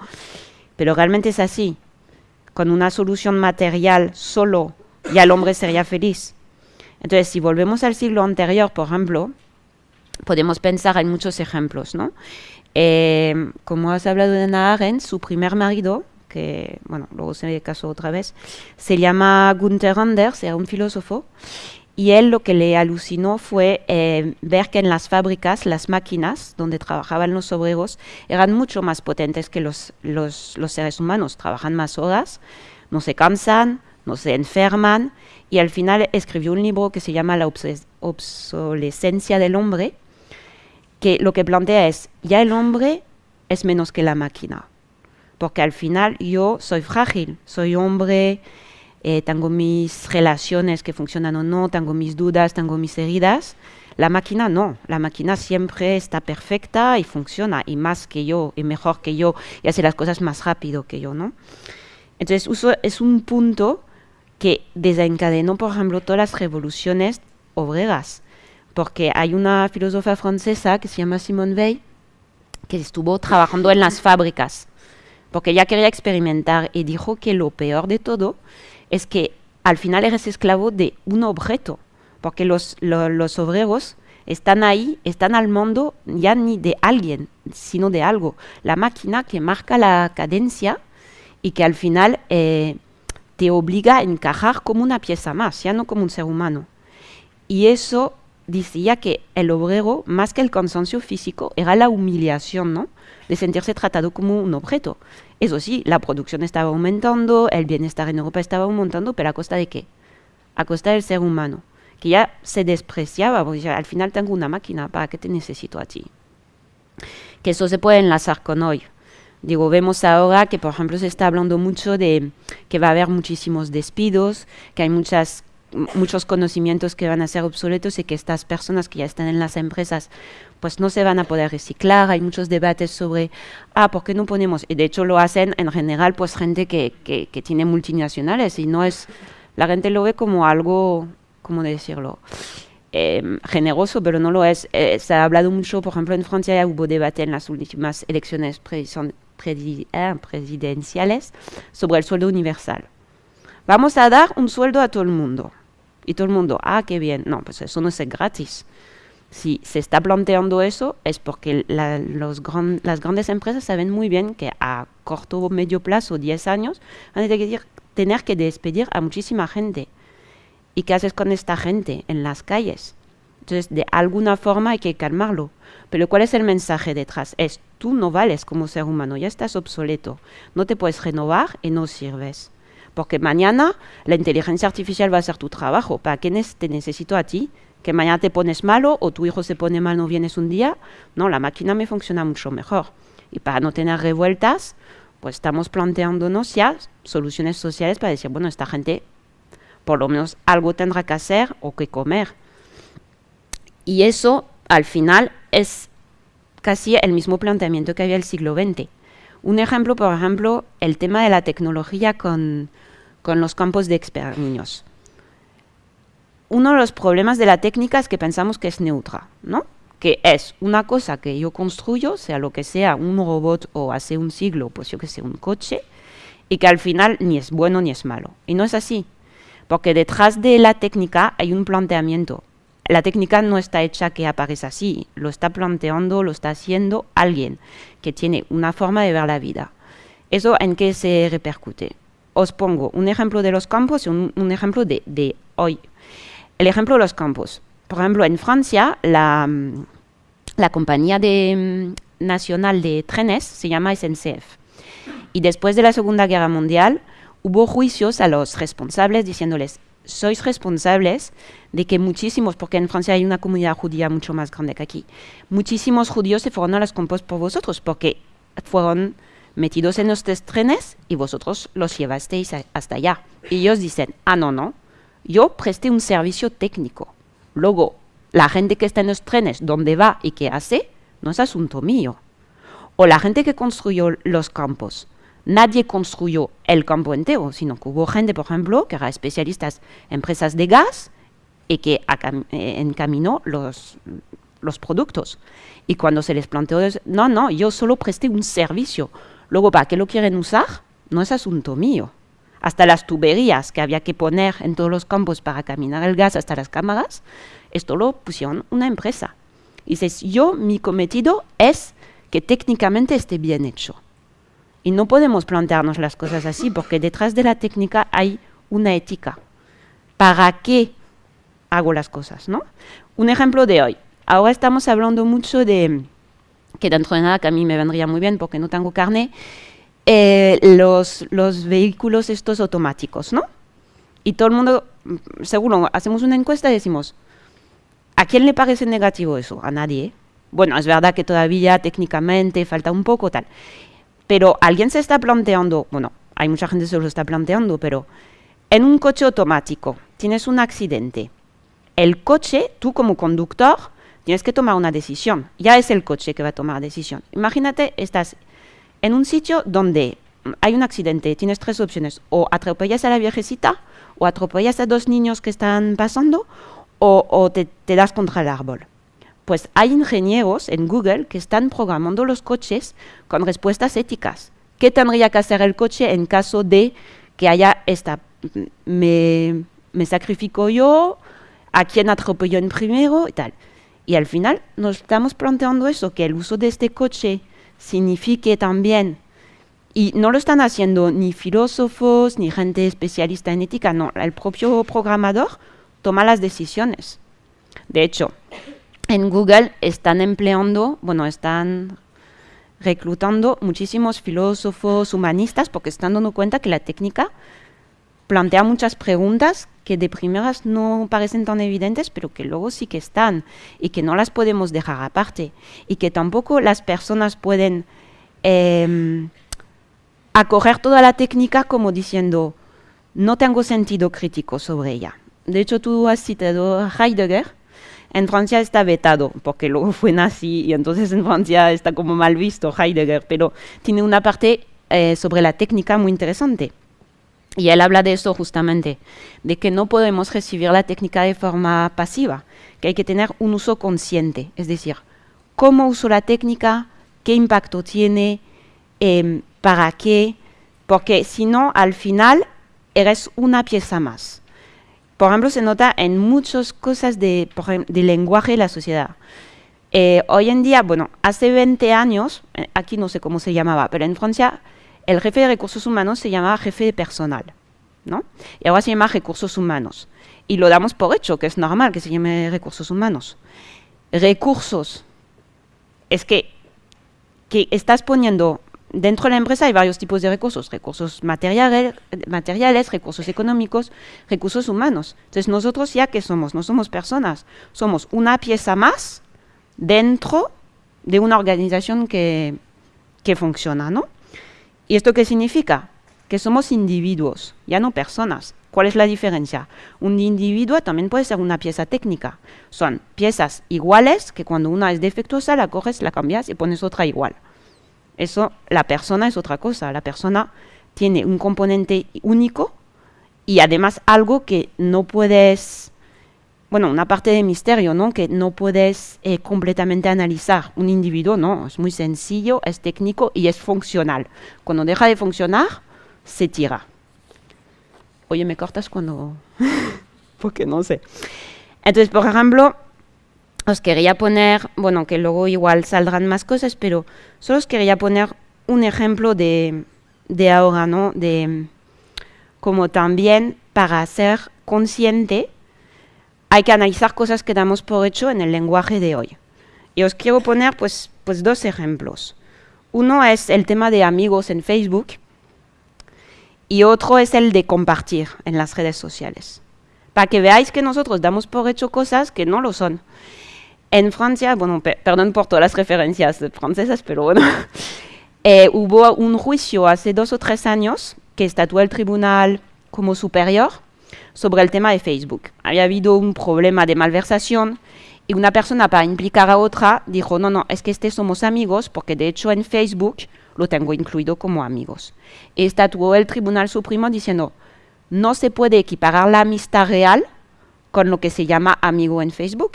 Pero realmente es así. Con una solución material solo, ya el hombre sería feliz. Entonces, si volvemos al siglo anterior, por ejemplo, podemos pensar en muchos ejemplos, ¿no? Eh, como has hablado de Hannah su primer marido, que, bueno, luego se casó otra vez, se llama Gunther Anders, era un filósofo, y él lo que le alucinó fue eh, ver que en las fábricas las máquinas donde trabajaban los obreros eran mucho más potentes que los, los, los seres humanos, trabajan más horas, no se cansan, no se enferman, y al final escribió un libro que se llama La obsolescencia del hombre, que lo que plantea es, ya el hombre es menos que la máquina, porque al final yo soy frágil, soy hombre, eh, tengo mis relaciones que funcionan o no, tengo mis dudas, tengo mis heridas. La máquina no, la máquina siempre está perfecta y funciona, y más que yo, y mejor que yo, y hace las cosas más rápido que yo, ¿no? Entonces, es un punto que desencadenó, por ejemplo, todas las revoluciones obreras porque hay una filósofa francesa que se llama Simone Weil, que estuvo trabajando en las fábricas, porque ella quería experimentar y dijo que lo peor de todo es que al final eres esclavo de un objeto, porque los, los obreros están ahí, están al mundo ya ni de alguien, sino de algo. La máquina que marca la cadencia y que al final eh, te obliga a encajar como una pieza más, ya no como un ser humano. Y eso decía que el obrero, más que el cansancio físico, era la humillación, ¿no? De sentirse tratado como un objeto. Eso sí, la producción estaba aumentando, el bienestar en Europa estaba aumentando, pero ¿a costa de qué? A costa del ser humano, que ya se despreciaba, porque al final tengo una máquina, ¿para qué te necesito a ti? Que eso se puede enlazar con hoy. Digo, vemos ahora que, por ejemplo, se está hablando mucho de que va a haber muchísimos despidos, que hay muchas muchos conocimientos que van a ser obsoletos y que estas personas que ya están en las empresas pues no se van a poder reciclar. Hay muchos debates sobre, ah, ¿por qué no ponemos? Y de hecho lo hacen en general pues gente que, que, que tiene multinacionales y no es, la gente lo ve como algo, ¿cómo decirlo? Eh, generoso, pero no lo es. Eh, se ha hablado mucho, por ejemplo, en Francia hubo debate en las últimas elecciones presidenciales sobre el sueldo universal. Vamos a dar un sueldo a todo el mundo. Y todo el mundo, ah, qué bien. No, pues eso no es gratis. Si se está planteando eso es porque los las grandes empresas saben muy bien que a corto o medio plazo, 10 años, van a tener que despedir a muchísima gente. ¿Y qué haces con esta gente en las calles? Entonces, de alguna forma hay que calmarlo. Pero ¿cuál es el mensaje detrás? Es, tú no vales como ser humano, ya estás obsoleto, no te puedes renovar y no sirves. Porque mañana la inteligencia artificial va a hacer tu trabajo. ¿Para qué te necesito a ti? Que mañana te pones malo o tu hijo se pone mal, no vienes un día. No, la máquina me funciona mucho mejor. Y para no tener revueltas, pues estamos planteándonos ya soluciones sociales para decir, bueno, esta gente por lo menos algo tendrá que hacer o que comer. Y eso, al final, es casi el mismo planteamiento que había el siglo XX. Un ejemplo, por ejemplo, el tema de la tecnología con, con los campos de exterminios. Uno de los problemas de la técnica es que pensamos que es neutra, ¿no? Que es una cosa que yo construyo, sea lo que sea, un robot o hace un siglo, pues yo que sé, un coche, y que al final ni es bueno ni es malo. Y no es así. Porque detrás de la técnica hay un planteamiento. La técnica no está hecha que aparezca así, lo está planteando, lo está haciendo alguien que tiene una forma de ver la vida. ¿Eso en qué se repercute? Os pongo un ejemplo de los campos y un, ejemplo de, hoy. El ejemplo de los campos. Por ejemplo, en Francia, la, la compañía de, mm, nacional de trenes se llama SNCF. Y después de la Segunda Guerra Mundial, hubo juicios a los responsables diciéndoles, sois responsables de que muchísimos, porque en Francia hay una comunidad judía mucho más grande que aquí, muchísimos judíos se fueron a los campos por vosotros, porque fueron metidos en los trenes y vosotros los llevasteis hasta allá. Y ellos dicen, ah, no, no, yo presté un servicio técnico. Luego, la gente que está en los trenes, dónde va y qué hace, no es asunto mío. O la gente que construyó los campos, nadie construyó el campo entero, sino que hubo gente, por ejemplo, que era especialistas en empresas de gas y que eh, encaminó los, los productos. Y cuando se les planteó, no, no, yo solo presté un servicio. Luego, ¿para qué lo quieren usar? No es asunto mío. Hasta las tuberías que había que poner en todos los campos para caminar el gas hasta las cámaras, esto lo pusieron una empresa. Y dices, yo, mi cometido es que técnicamente esté bien hecho. Y no podemos plantearnos las cosas así, porque detrás de la técnica hay una ética. ¿Para qué hago las cosas? ¿no? Un ejemplo de hoy. Ahora estamos hablando mucho de, que dentro de nada que a mí me vendría muy bien porque no tengo carne, eh, los, los vehículos estos automáticos, ¿no? Y todo el mundo, seguro, hacemos una encuesta y decimos, ¿a quién le parece negativo eso? A nadie. Bueno, es verdad que todavía técnicamente falta un poco tal. Pero alguien se está planteando, bueno, hay mucha gente que se lo está planteando, pero en un coche automático tienes un accidente. El coche, tú como conductor, tienes que tomar una decisión. Ya es el coche que va a tomar la decisión. Imagínate, estás en un sitio donde hay un accidente, tienes tres opciones. O atropellas a la viejecita, o atropellas a dos niños que están pasando, o, te, te das contra el árbol. Pues hay ingenieros en Google que están programando los coches con respuestas éticas. ¿Qué tendría que hacer el coche en caso de que haya esta, me, me sacrifico yo, a quién atropello en primero y tal? Y al final nos estamos planteando eso, que el uso de este coche signifique también, y no lo están haciendo ni filósofos, ni gente especialista en ética, no, el propio programador toma las decisiones. De hecho, en Google están empleando, bueno, están reclutando muchísimos filósofos humanistas porque están dando cuenta que la técnica plantea muchas preguntas que de primeras no parecen tan evidentes, pero que luego sí que están y que no las podemos dejar aparte y que tampoco las personas pueden eh, acoger toda la técnica como diciendo no tengo sentido crítico sobre ella. de hecho tú has citado Heidegger, en Francia está vetado, porque luego fue nazi y entonces en Francia está como mal visto Heidegger, pero tiene una parte eh, sobre la técnica muy interesante. Y él habla de eso justamente, de que no podemos recibir la técnica de forma pasiva, que hay que tener un uso consciente, es decir, cómo uso la técnica, qué impacto tiene, em, para qué, porque si no, al final eres una pieza más por ejemplo, se nota en muchas cosas de, lenguaje de la sociedad. Eh, hoy en día, bueno, hace 20 años, eh, aquí no sé cómo se llamaba, pero en Francia el jefe de recursos humanos se llamaba jefe de personal, ¿no? Y ahora se llama recursos humanos. Y lo damos por hecho, que es normal que se llame recursos humanos. Recursos. Es que, que estás poniendo dentro de la empresa hay varios tipos de recursos, recursos materiales, materiales, recursos económicos, recursos humanos. Entonces nosotros ya que somos, no somos personas, somos una pieza más dentro de una organización que, que funciona, ¿no? ¿Y esto qué significa? Que somos individuos, ya no personas. ¿Cuál es la diferencia? Un individuo también puede ser una pieza técnica. Son piezas iguales que cuando una es defectuosa la coges, la cambias y pones otra igual. Eso, la persona es otra cosa. La persona tiene un componente único y además algo que no puedes, bueno, una parte de misterio, ¿no? Que no puedes eh, completamente analizar. Un individuo, ¿no? Es muy sencillo, es técnico y es funcional. Cuando deja de funcionar, se tira. Oye, ¿me cortas cuando...? Porque no sé. Entonces, por ejemplo, os quería poner, bueno, que luego igual saldrán más cosas, pero solo os quería poner un ejemplo de, de ahora, ¿no? De como también para ser consciente hay que analizar cosas que damos por hecho en el lenguaje de hoy. Y os quiero poner pues, pues dos ejemplos. Uno es el tema de amigos en Facebook y otro es el de compartir en las redes sociales. Para que veáis que nosotros damos por hecho cosas que no lo son. En Francia, bueno, perdón por todas las referencias francesas, pero bueno, eh, hubo un juicio hace dos o tres años que estatuó el tribunal como superior sobre el tema de Facebook. Había habido un problema de malversación y una persona para implicar a otra dijo, no, no, es que este somos amigos porque de hecho en Facebook lo tengo incluido como amigos. Estatuó el Tribunal Supremo diciendo, no se puede equiparar la amistad real con lo que se llama amigo en Facebook.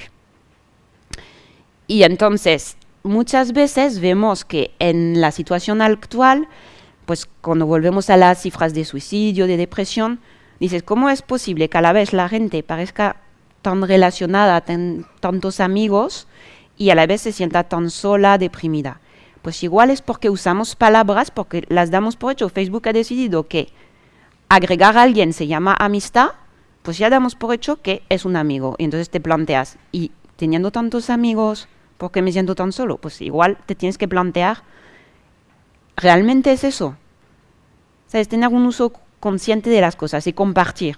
Y entonces, muchas veces vemos que en la situación actual, pues cuando volvemos a las cifras de suicidio, de depresión, dices, ¿cómo es posible que a la vez la gente parezca tan relacionada, ten tantos amigos, y a la vez se sienta tan sola, deprimida? Pues igual es porque usamos palabras, porque las damos por hecho. Facebook ha decidido que agregar a alguien se llama amistad, pues ya damos por hecho que es un amigo. Y entonces te planteas, y teniendo tantos amigos, ¿por qué me siento tan solo? Pues igual te tienes que plantear, ¿realmente es eso? ¿Sabes? Tener un uso consciente de las cosas y compartir.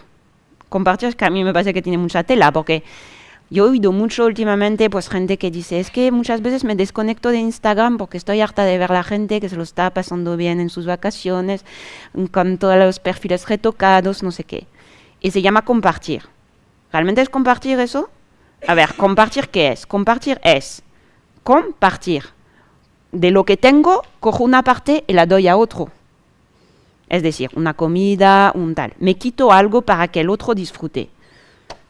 Compartir es que a mí me parece que tiene mucha tela, porque yo he oído mucho últimamente pues gente que dice, es que muchas veces me desconecto de Instagram porque estoy harta de ver la gente que se lo está pasando bien en sus vacaciones, con todos los perfiles retocados, no sé qué. Y se llama compartir. ¿Realmente es compartir eso? A ver, ¿compartir qué es? Compartir es compartir. De lo que tengo, cojo una parte y la doy a otro. Es decir, una comida, un tal. Me quito algo para que el otro disfrute.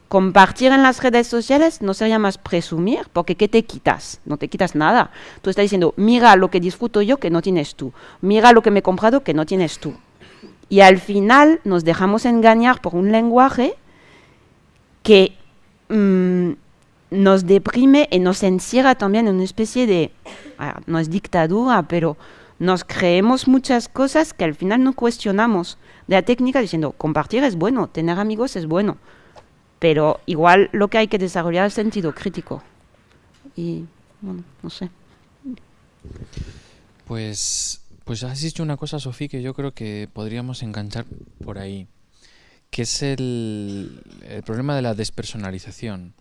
Compartir en las redes sociales no sería más presumir, porque ¿qué te quitas? No te quitas nada. Tú estás diciendo, mira lo que disfruto yo que no tienes tú. Mira lo que me he comprado que no tienes tú. Y al final nos dejamos engañar por un lenguaje que mm, nos deprime y nos encierra también en una especie de, no es dictadura, pero nos creemos muchas cosas que al final no cuestionamos de la técnica diciendo, compartir es bueno, tener amigos es bueno, pero igual lo que hay que desarrollar es sentido crítico. Y, bueno, no sé. Pues, pues has dicho una cosa, Sofía, que yo creo que podríamos enganchar por ahí, que es el, el problema de la despersonalización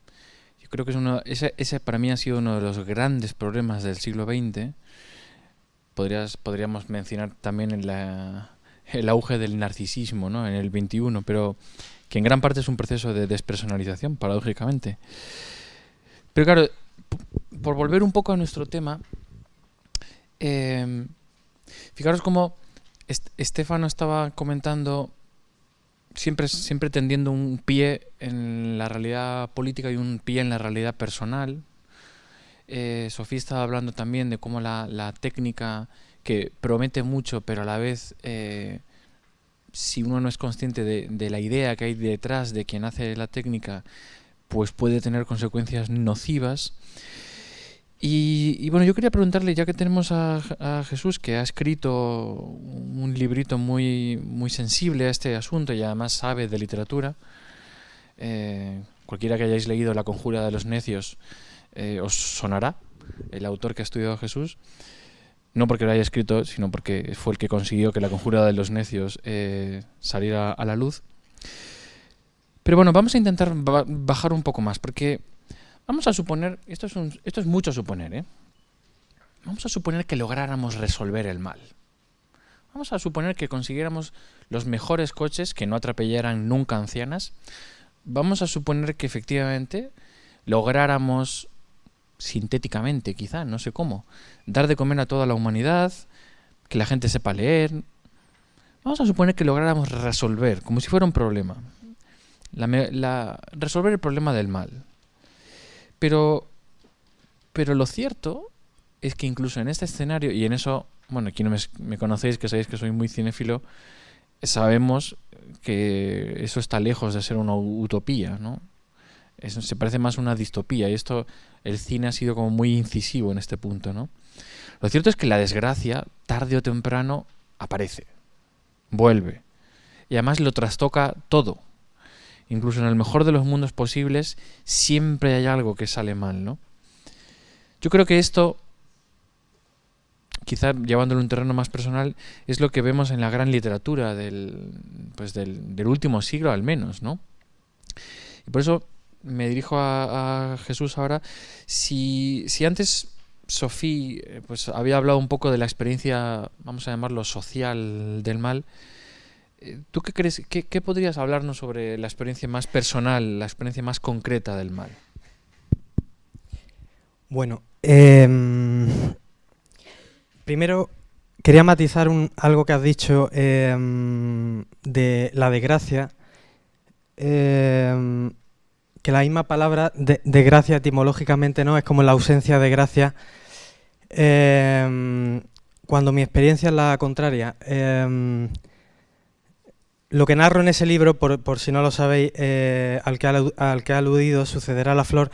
creo que es uno, ese, ese para mí ha sido uno de los grandes problemas del siglo XX. Podrías, podríamos mencionar también en el auge del narcisismo ¿no? en el 21, pero que en gran parte es un proceso de despersonalización, paradójicamente. Pero claro, por volver un poco a nuestro tema, eh, fijaros cómo Estefano estaba comentando siempre, siempre tendiendo un pie en la realidad política y un pie en la realidad personal. Eh, Sofía estaba hablando también de cómo la, técnica que promete mucho, pero a la vez, eh, si uno no es consciente de, de, la idea que hay detrás de quien hace la técnica, pues puede tener consecuencias nocivas. Y, bueno, yo quería preguntarle, ya que tenemos a, Jesús, que ha escrito un librito muy, muy sensible a este asunto y además sabe de literatura, eh, cualquiera que hayáis leído La conjura de los necios eh, os sonará, el autor que ha estudiado a Jesús, no porque lo haya escrito, sino porque fue el que consiguió que La conjura de los necios eh, saliera a la luz. Pero bueno, vamos a intentar bajar un poco más, porque Vamos a suponer, esto es, esto es mucho suponer, ¿eh? Vamos a suponer que lográramos resolver el mal. Vamos a suponer que consiguiéramos los mejores coches que no atropellaran nunca ancianas. Vamos a suponer que efectivamente lográramos, sintéticamente quizá, no sé cómo, dar de comer a toda la humanidad, que la gente sepa leer. Vamos a suponer que lográramos resolver, como si fuera un problema, resolver el problema del mal. Pero, pero lo cierto es que incluso en este escenario, y en eso, bueno, aquí no me, conocéis, que sabéis que soy muy cinéfilo, sabemos que eso está lejos de ser una utopía, ¿no? Se parece más a una distopía, y esto, el cine ha sido como muy incisivo en este punto, ¿no? Lo cierto es que la desgracia, tarde o temprano, aparece, vuelve, y además lo trastoca todo incluso en el mejor de los mundos posibles, siempre hay algo que sale mal, ¿no? Yo creo que esto, quizá llevándolo a un terreno más personal, es lo que vemos en la gran literatura del, pues del, último siglo al menos, ¿no? Y por eso me dirijo a, Jesús ahora. Si, si antes Sofía eh, pues, había hablado un poco de la experiencia, vamos a llamarlo social del mal, ¿Tú qué crees? Qué, podrías hablarnos sobre la experiencia más personal, la experiencia más concreta del mal? Bueno, em, primero quería matizar algo que has dicho em, de la desgracia, em, que la misma palabra de, gracia etimológicamente no es como la ausencia de gracia. cuando mi experiencia es la contraria, lo que narro en ese libro, por, si no lo sabéis, eh, al, que ha, aludido, Sucederá la Flor,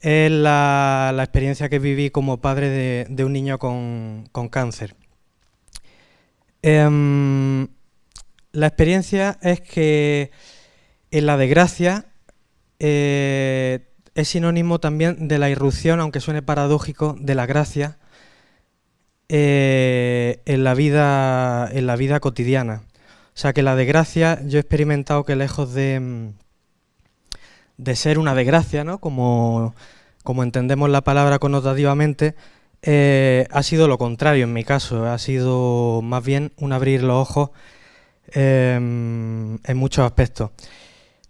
es la, experiencia que viví como padre de, un niño con, cáncer. Em, la experiencia es que en la desgracia eh, es sinónimo también de la irrupción, aunque suene paradójico, de la gracia eh, en, la vida, en la vida cotidiana. O sea que la desgracia, yo he experimentado que lejos de, mm, de ser una desgracia, ¿no? como, entendemos la palabra connotativamente, eh, ha sido lo contrario en mi caso, ha sido más bien un abrir los ojos em, en muchos aspectos.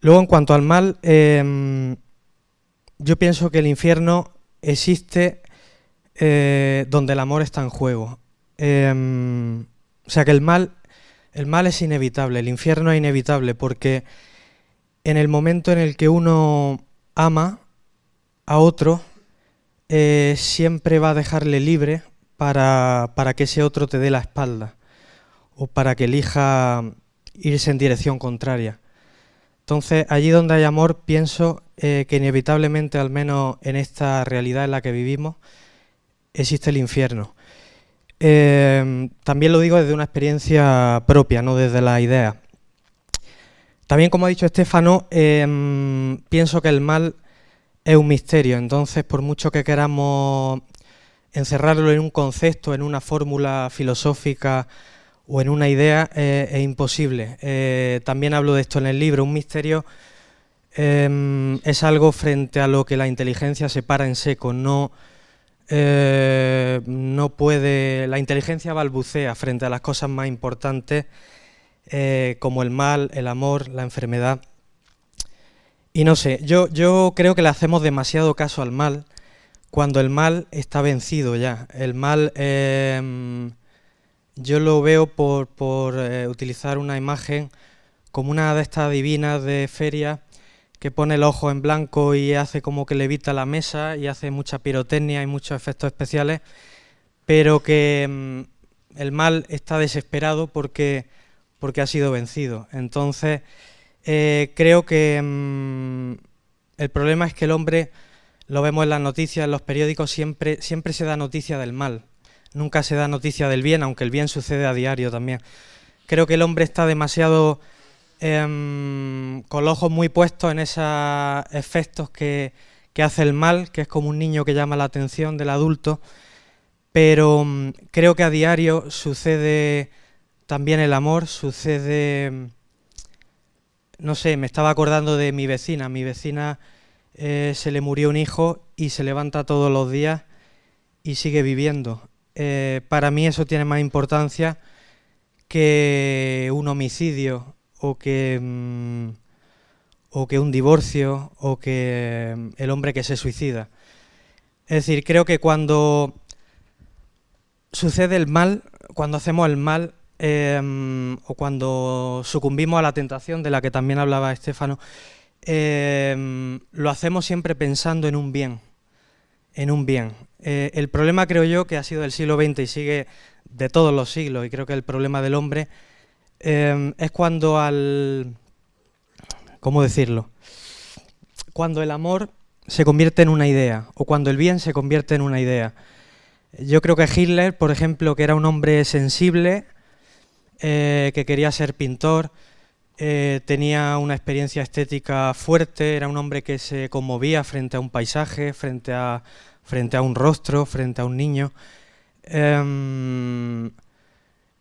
Luego, en cuanto al mal, em, yo pienso que el infierno existe eh, donde el amor está en juego. Em, o sea que el mal el mal es inevitable, el infierno es inevitable, porque en el momento en el que uno ama a otro, eh, siempre va a dejarle libre para, que ese otro te dé la espalda o para que elija irse en dirección contraria. Entonces, allí donde hay amor, pienso eh, que inevitablemente, al menos en esta realidad en la que vivimos, existe el infierno. Em, también lo digo desde una experiencia propia, no desde la idea. También, como ha dicho Estefano, em, pienso que el mal es un misterio, entonces por mucho que queramos encerrarlo en un concepto, en una fórmula filosófica o en una idea, eh, es imposible. Eh, también hablo de esto en el libro, un misterio em, es algo frente a lo que la inteligencia se para en seco, no eh, no puede, la inteligencia balbucea frente a las cosas más importantes eh, como el mal, el amor, la enfermedad. Y no sé, yo, creo que le hacemos demasiado caso al mal cuando el mal está vencido ya. El mal, em, yo lo veo por, por eh, utilizar una imagen como una de estas divinas de feria que pone el ojo en blanco y hace como que levita la mesa y hace mucha pirotecnia y muchos efectos especiales, pero que mm, el mal está desesperado porque, porque ha sido vencido. Entonces, eh, creo que mm, el problema es que el hombre, lo vemos en las noticias, en los periódicos, siempre, siempre se da noticia del mal, nunca se da noticia del bien, aunque el bien sucede a diario también. Creo que el hombre está demasiado Em, con los ojos muy puestos en esos efectos que, hace el mal, que es como un niño que llama la atención del adulto, pero mm, creo que a diario sucede también el amor, sucede, mm, no sé, me estaba acordando de mi vecina, mi vecina eh, se le murió un hijo y se levanta todos los días y sigue viviendo. Eh, para mí eso tiene más importancia que un homicidio o que, mm, o que un divorcio o que mm, el hombre que se suicida. Es decir, creo que cuando sucede el mal, cuando hacemos el mal em, o cuando sucumbimos a la tentación de la que también hablaba Estefano, em, lo hacemos siempre pensando en un bien, en un bien. Eh, el problema creo yo que ha sido del siglo XX y sigue de todos los siglos y creo que el problema del hombre Em, es cuando al... ¿Cómo decirlo? Cuando el amor se convierte en una idea, o cuando el bien se convierte en una idea. Yo creo que Hitler, por ejemplo, que era un hombre sensible, eh, que quería ser pintor, eh, tenía una experiencia estética fuerte, era un hombre que se conmovía frente a un paisaje, frente a, frente a un rostro, frente a un niño. Em,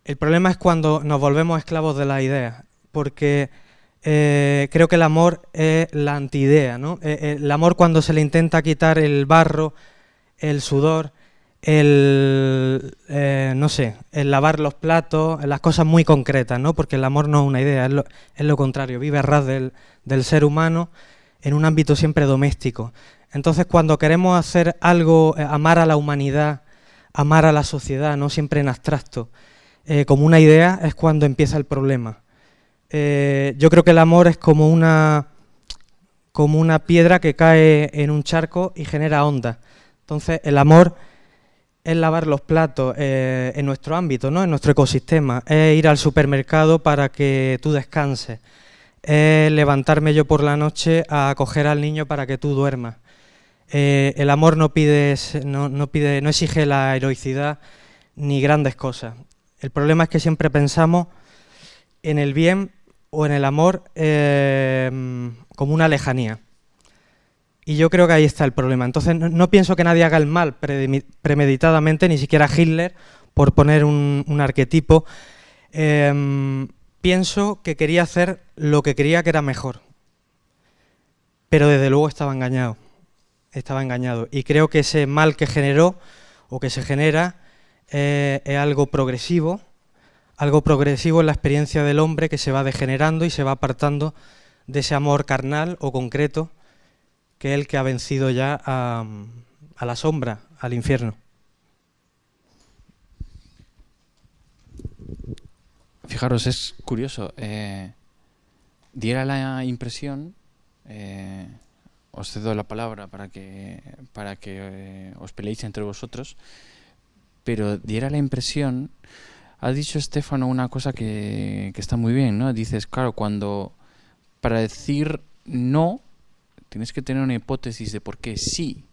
el problema es cuando nos volvemos esclavos de la idea, porque eh, creo que el amor es la antidea, ¿no? Eh, eh, el amor cuando se le intenta quitar el barro, el sudor, el, no sé, el lavar los platos, las cosas muy concretas, ¿no? Porque el amor no es una idea, es lo, contrario, vive a ras del, del ser humano en un ámbito siempre doméstico. Entonces, cuando queremos hacer algo, amar a la humanidad, amar a la sociedad, no siempre en abstracto, eh, como una idea es cuando empieza el problema. Eh, yo creo que el amor es como una, como una piedra que cae en un charco y genera ondas. Entonces el amor es lavar los platos eh, en nuestro ámbito, ¿no? en nuestro ecosistema, es ir al supermercado para que tú descanses, es levantarme yo por la noche a acoger al niño para que tú duermas. el amor no, pide, no, pide, no exige la heroicidad ni grandes cosas. El problema es que siempre pensamos en el bien o en el amor em, como una lejanía. Y yo creo que ahí está el problema. Entonces no, pienso que nadie haga el mal premeditadamente, ni siquiera Hitler, por poner un, arquetipo. Em, pienso que quería hacer lo que creía que era mejor. Pero desde luego estaba engañado. Estaba engañado. Y creo que ese mal que generó o que se genera eh, es algo progresivo, algo progresivo en la experiencia del hombre que se va degenerando y se va apartando de ese amor carnal o concreto que es el que ha vencido ya a, la sombra, al infierno. Fijaros, es curioso. Eh, diera la impresión, eh, os cedo la palabra para que, para que os peleéis entre vosotros, pero diera la impresión, ha dicho Estefano una cosa que, está muy bien, ¿no? Dices, claro, cuando para decir no, tienes que tener una hipótesis de por qué sí.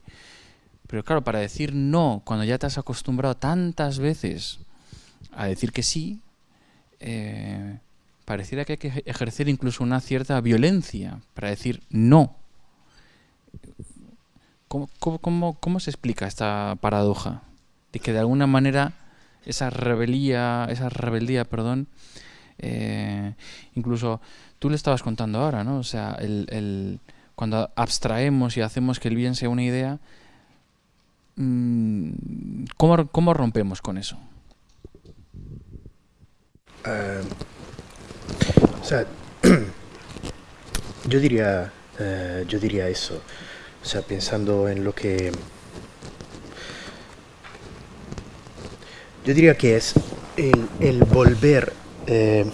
Pero claro, para decir no, cuando ya te has acostumbrado tantas veces a decir que sí, eh, pareciera que hay que ejercer incluso una cierta violencia para decir no. cómo se explica esta paradoja? De que de alguna manera esa rebelía, esa rebeldía, perdón, eh, incluso tú le estabas contando ahora, ¿no? O sea, el, cuando abstraemos y hacemos que el bien sea una idea, mm, ¿cómo, rompemos con eso? Eh, sea, yo diría, eh, yo diría eso. O sea, pensando en lo que... Yo diría que es el, el volver... Eh,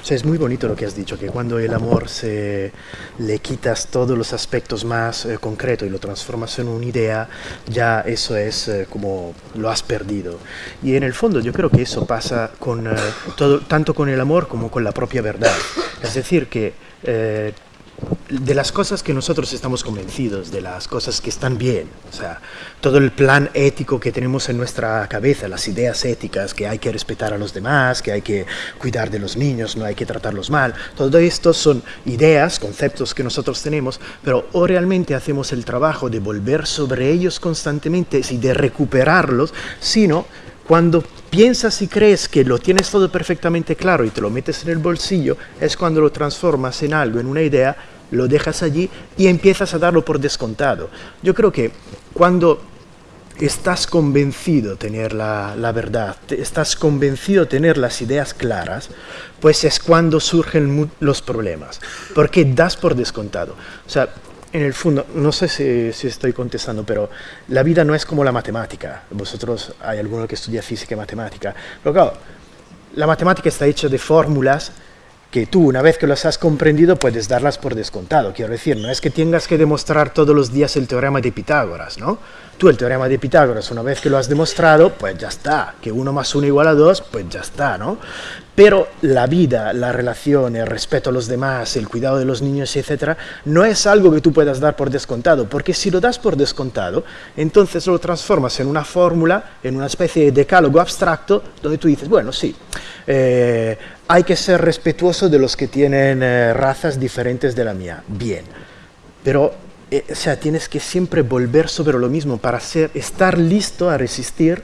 o sea, es muy bonito lo que has dicho, que cuando el amor se le quitas todos los aspectos más eh, concretos y lo transformas en una idea, ya eso es eh, como lo has perdido. Y en el fondo yo creo que eso pasa con, eh, todo, tanto con el amor como con la propia verdad. Es decir, que eh, de las cosas que nosotros estamos convencidos, de las cosas que están bien, o sea, todo el plan ético que tenemos en nuestra cabeza, las ideas éticas, que hay que respetar a los demás, que hay que cuidar de los niños, no hay que tratarlos mal, todo esto son ideas, conceptos que nosotros tenemos, pero o realmente hacemos el trabajo de volver sobre ellos constantemente y de recuperarlos, sino cuando piensas y crees que lo tienes todo perfectamente claro y te lo metes en el bolsillo, es cuando lo transformas en algo, en una idea, lo dejas allí y empiezas a darlo por descontado. Yo creo que cuando estás convencido de tener la, verdad, estás convencido de tener las ideas claras, pues es cuando surgen los problemas, porque das por descontado. O sea, en el fondo, no sé si, si estoy contestando, pero la vida no es como la matemática. Vosotros, hay alguno que estudia física y matemática. Pero claro, la matemática está hecha de fórmulas que tú, una vez que las has comprendido, puedes darlas por descontado. Quiero decir, no es que tengas que demostrar todos los días el teorema de Pitágoras, ¿no? Tú el teorema de Pitágoras, una vez que lo has demostrado, pues ya está. Que 1 más 1 igual a 2, pues ya está, ¿no? Pero la vida, la relación, el respeto a los demás, el cuidado de los niños, etcétera, no es algo que tú puedas dar por descontado, porque si lo das por descontado, entonces lo transformas en una fórmula, en una especie de decálogo abstracto, donde tú dices, bueno, sí, eh, hay que ser respetuoso de los que tienen eh, razas diferentes de la mía, bien, pero eh, o sea, tienes que siempre volver sobre lo mismo para ser, estar listo a resistir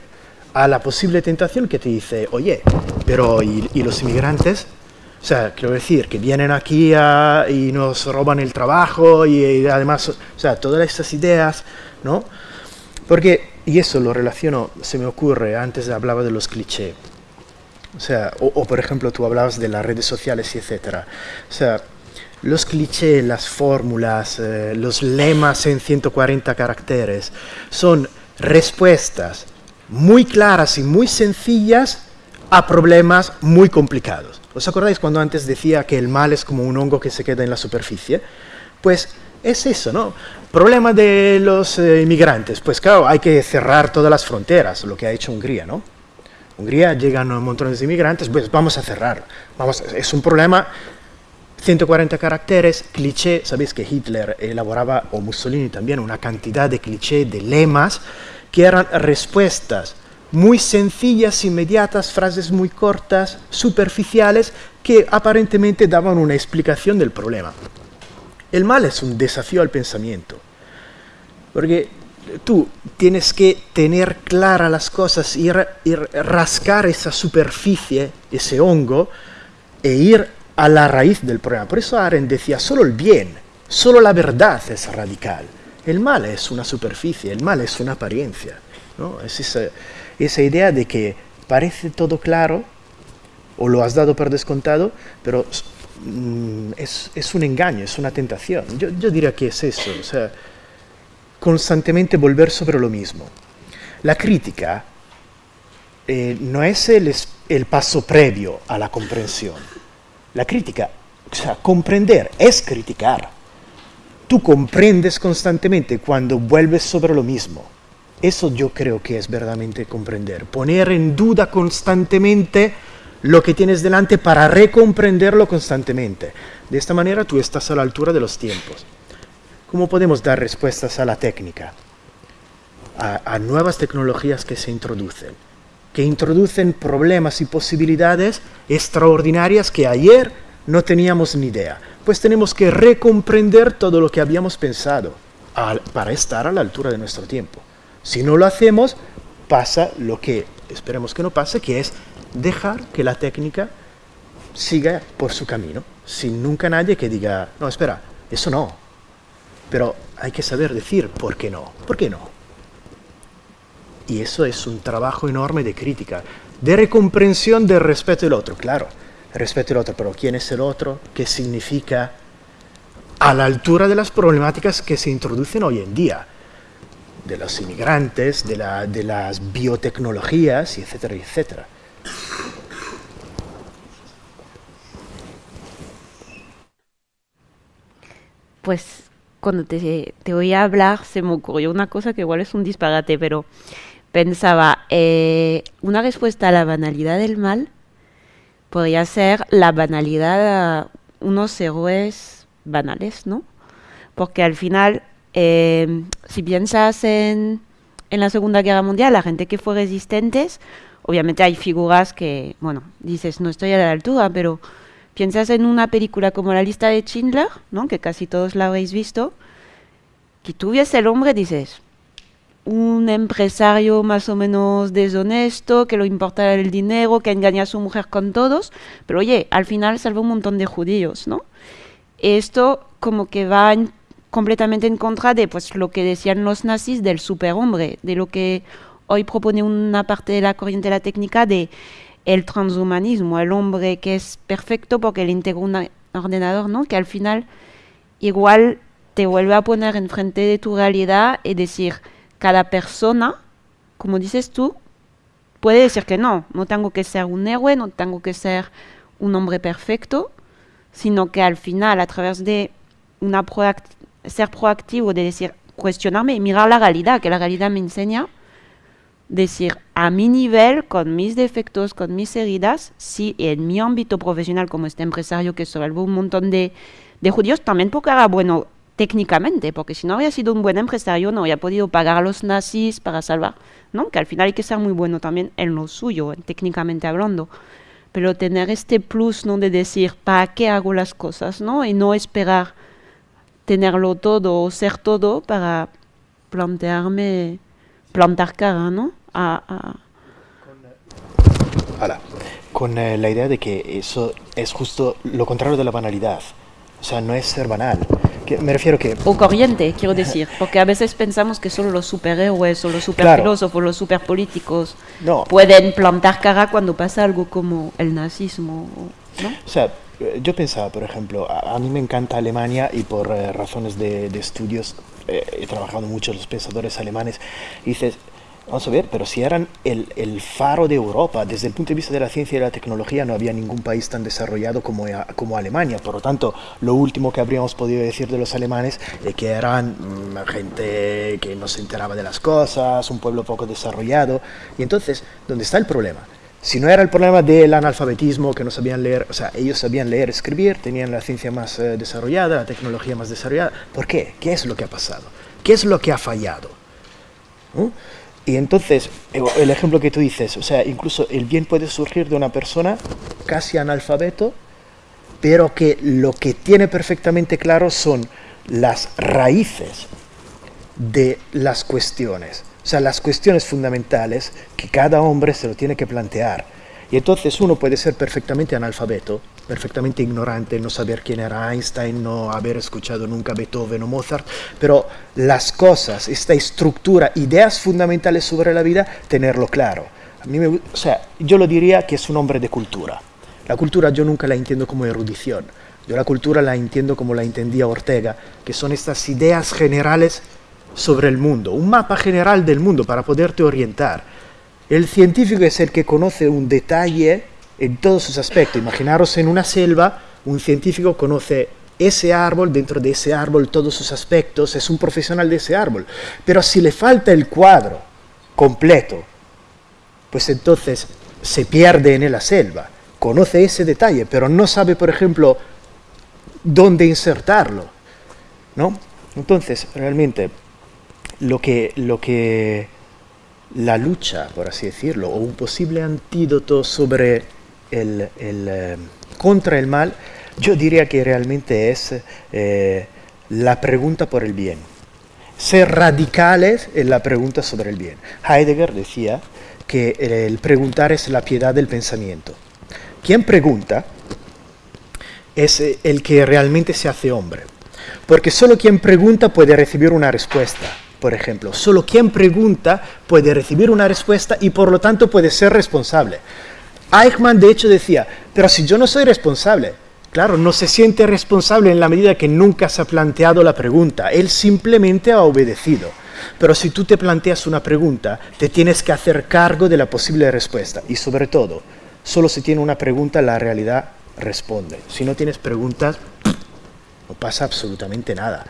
a la posible tentación que te dice, oye, pero ¿y, los inmigrantes? O sea, quiero decir, que vienen aquí y nos roban el trabajo y, además, o sea, todas estas ideas, ¿no? Porque, y eso lo relaciono, se me ocurre, antes hablaba de los clichés. O sea, o, o, por ejemplo tú hablabas de las redes sociales y etcétera. O sea, los clichés, las fórmulas, eh, los lemas en 140 caracteres son respuestas muy claras y muy sencillas a problemas muy complicados. ¿Os acordáis cuando antes decía que el mal es como un hongo que se queda en la superficie? Pues es eso, ¿no? Problema de los eh, inmigrantes. Pues claro, hay que cerrar todas las fronteras, lo que ha hecho Hungría, ¿no? Hungría llegan montones de inmigrantes, pues vamos a cerrar. Vamos, es un problema 140 caracteres, cliché, sabéis que Hitler elaboraba, o Mussolini también, una cantidad de cliché, de lemas, que eran respuestas muy sencillas, inmediatas, frases muy cortas, superficiales, que aparentemente daban una explicación del problema. El mal es un desafío al pensamiento, porque tú tienes que tener claras las cosas, ir, ir rascar esa superficie, ese hongo, e ir a la raíz del problema. Por eso Arendt decía, solo el bien, solo la verdad es radical. El mal es una superficie, el mal es una apariencia. ¿no? Es esa, idea de que parece todo claro, o lo has dado por descontado, pero mm, es, un engaño, es una tentación. Yo, yo diría que es eso, o sea, constantemente volver sobre lo mismo. La crítica eh, no es el, el paso previo a la comprensión. La crítica, o sea, comprender es criticar. Tú comprendes constantemente cuando vuelves sobre lo mismo. Eso yo creo que es verdaderamente comprender. Poner en duda constantemente lo que tienes delante para recomprenderlo constantemente. De esta manera tú estás a la altura de los tiempos. ¿Cómo podemos dar respuestas a la técnica? A, a nuevas tecnologías que se introducen, que introducen problemas y posibilidades extraordinarias que ayer no teníamos ni idea. Pues tenemos que recomprender todo lo que habíamos pensado para estar a la altura de nuestro tiempo. Si no lo hacemos, pasa lo que esperemos que no pase, que es dejar que la técnica siga por su camino, sin nunca nadie que diga, no, espera, eso no. Pero hay que saber decir por qué no, por qué no. Y eso es un trabajo enorme de crítica, de recomprensión del respeto del otro, claro. Respecto al otro, pero ¿quién es el otro? ¿Qué significa? A la altura de las problemáticas que se introducen hoy en día, de los inmigrantes, de, de las biotecnologías, etcétera, etcétera. Pues cuando te, te oí hablar se me ocurrió una cosa que igual es un disparate, pero pensaba, eh, una respuesta a la banalidad del mal podría ser la banalidad unos héroes banales, ¿no? Porque al final, eh, si piensas en, en la Segunda Guerra Mundial, la gente que fue resistentes, obviamente hay figuras que, bueno, dices, no estoy a la altura, pero piensas en una película como La lista de Schindler, ¿no? que casi todos la habréis visto, que tú ves el hombre, dices, un empresario más o menos deshonesto, que lo importa el dinero, que engaña a su mujer con todos, pero oye, al final salva un montón de judíos, ¿no? Esto como que va completamente en contra de pues lo que decían los nazis del superhombre, de lo que hoy propone una parte de la corriente de la técnica de el transhumanismo, el hombre que es perfecto porque le integra un ordenador, ¿no? Que al final igual te vuelve a poner enfrente de tu realidad y decir, cada persona, como dices tú, puede decir que no, no tengo que ser un héroe, no tengo que ser un hombre perfecto, sino que al final, a través de una ser proactivo, de decir, cuestionarme y mirar la realidad, que la realidad me enseña, decir, a mi nivel, con mis defectos, con mis heridas, si en mi ámbito profesional, como este empresario que salvó un montón de, de judíos, también porque era bueno técnicamente, porque si no había sido un buen empresario no había podido pagar a los nazis para salvar, ¿no? Que al final hay que ser muy bueno también en lo suyo, técnicamente hablando. Pero tener este plus, ¿no? De decir, ¿para qué hago las cosas, no? Y no esperar tenerlo todo o ser todo para plantearme, plantar cara, ¿no? A, con eh, la idea de que eso es justo lo contrario de la banalidad. O sea, no es ser banal. Me refiero que... O corriente, quiero decir. Porque a veces pensamos que solo los superhéroes o los superfilósofos, los superpolíticos no. pueden plantar cara cuando pasa algo como el nazismo. ¿no? O sea, yo pensaba, por ejemplo, a, mí me encanta Alemania y por eh, razones de, estudios eh, he trabajado mucho los pensadores alemanes. Y dices, Vamos a ver, pero si eran el, el, faro de Europa, desde el punto de vista de la ciencia y la tecnología no había ningún país tan desarrollado como, como Alemania. Por lo tanto, lo último que habríamos podido decir de los alemanes es que eran mm, gente que no se enteraba de las cosas, un pueblo poco desarrollado. Y entonces, ¿dónde está el problema? Si no era el problema del analfabetismo, que no sabían leer, o sea, ellos sabían leer, escribir, tenían la ciencia más eh, desarrollada, la tecnología más desarrollada. ¿Por qué? ¿Qué es lo que ha pasado? ¿Qué es lo que ha fallado? ¿No? Y entonces, eh, el ejemplo que tú dices, o sea, incluso el bien puede surgir de una persona casi analfabeto, pero que lo que tiene perfectamente claro son las raíces de las cuestiones, o sea, las cuestiones fundamentales que cada hombre se lo tiene que plantear. Y entonces uno puede ser perfectamente analfabeto, perfectamente ignorante, no saber quién era Einstein, no haber escuchado nunca Beethoven o Mozart, pero las cosas, esta estructura, ideas fundamentales sobre la vida, tenerlo claro. A mí me, o sea, yo lo diría que es un hombre de cultura. La cultura yo nunca la entiendo como erudición, yo la cultura la entiendo como la entendía Ortega, que son estas ideas generales sobre el mundo, un mapa general del mundo para poderte orientar. El científico es el que conoce un detalle en todos sus aspectos. Imaginaros en una selva, un científico conoce ese árbol, dentro de ese árbol todos sus aspectos, es un profesional de ese árbol. Pero si le falta el cuadro completo, pues entonces se pierde en la selva. Conoce ese detalle, pero no sabe, por ejemplo, dónde insertarlo. ¿no? Entonces, realmente, lo que, lo que la lucha, por así decirlo, o un posible antídoto sobre el, eh, contra el mal, yo diría que realmente es eh, la pregunta por el bien. Ser radicales en la pregunta sobre el bien. Heidegger decía que el preguntar es la piedad del pensamiento. Quien pregunta es el que realmente se hace hombre. Porque solo quien pregunta puede recibir una respuesta. Por ejemplo, solo quien pregunta puede recibir una respuesta y por lo tanto puede ser responsable. Eichmann de hecho decía, pero si yo no soy responsable, claro, no se siente responsable en la medida que nunca se ha planteado la pregunta, él simplemente ha obedecido. Pero si tú te planteas una pregunta, te tienes que hacer cargo de la posible respuesta. Y sobre todo, solo si tiene una pregunta, la realidad responde. Si no tienes preguntas, no pasa absolutamente nada.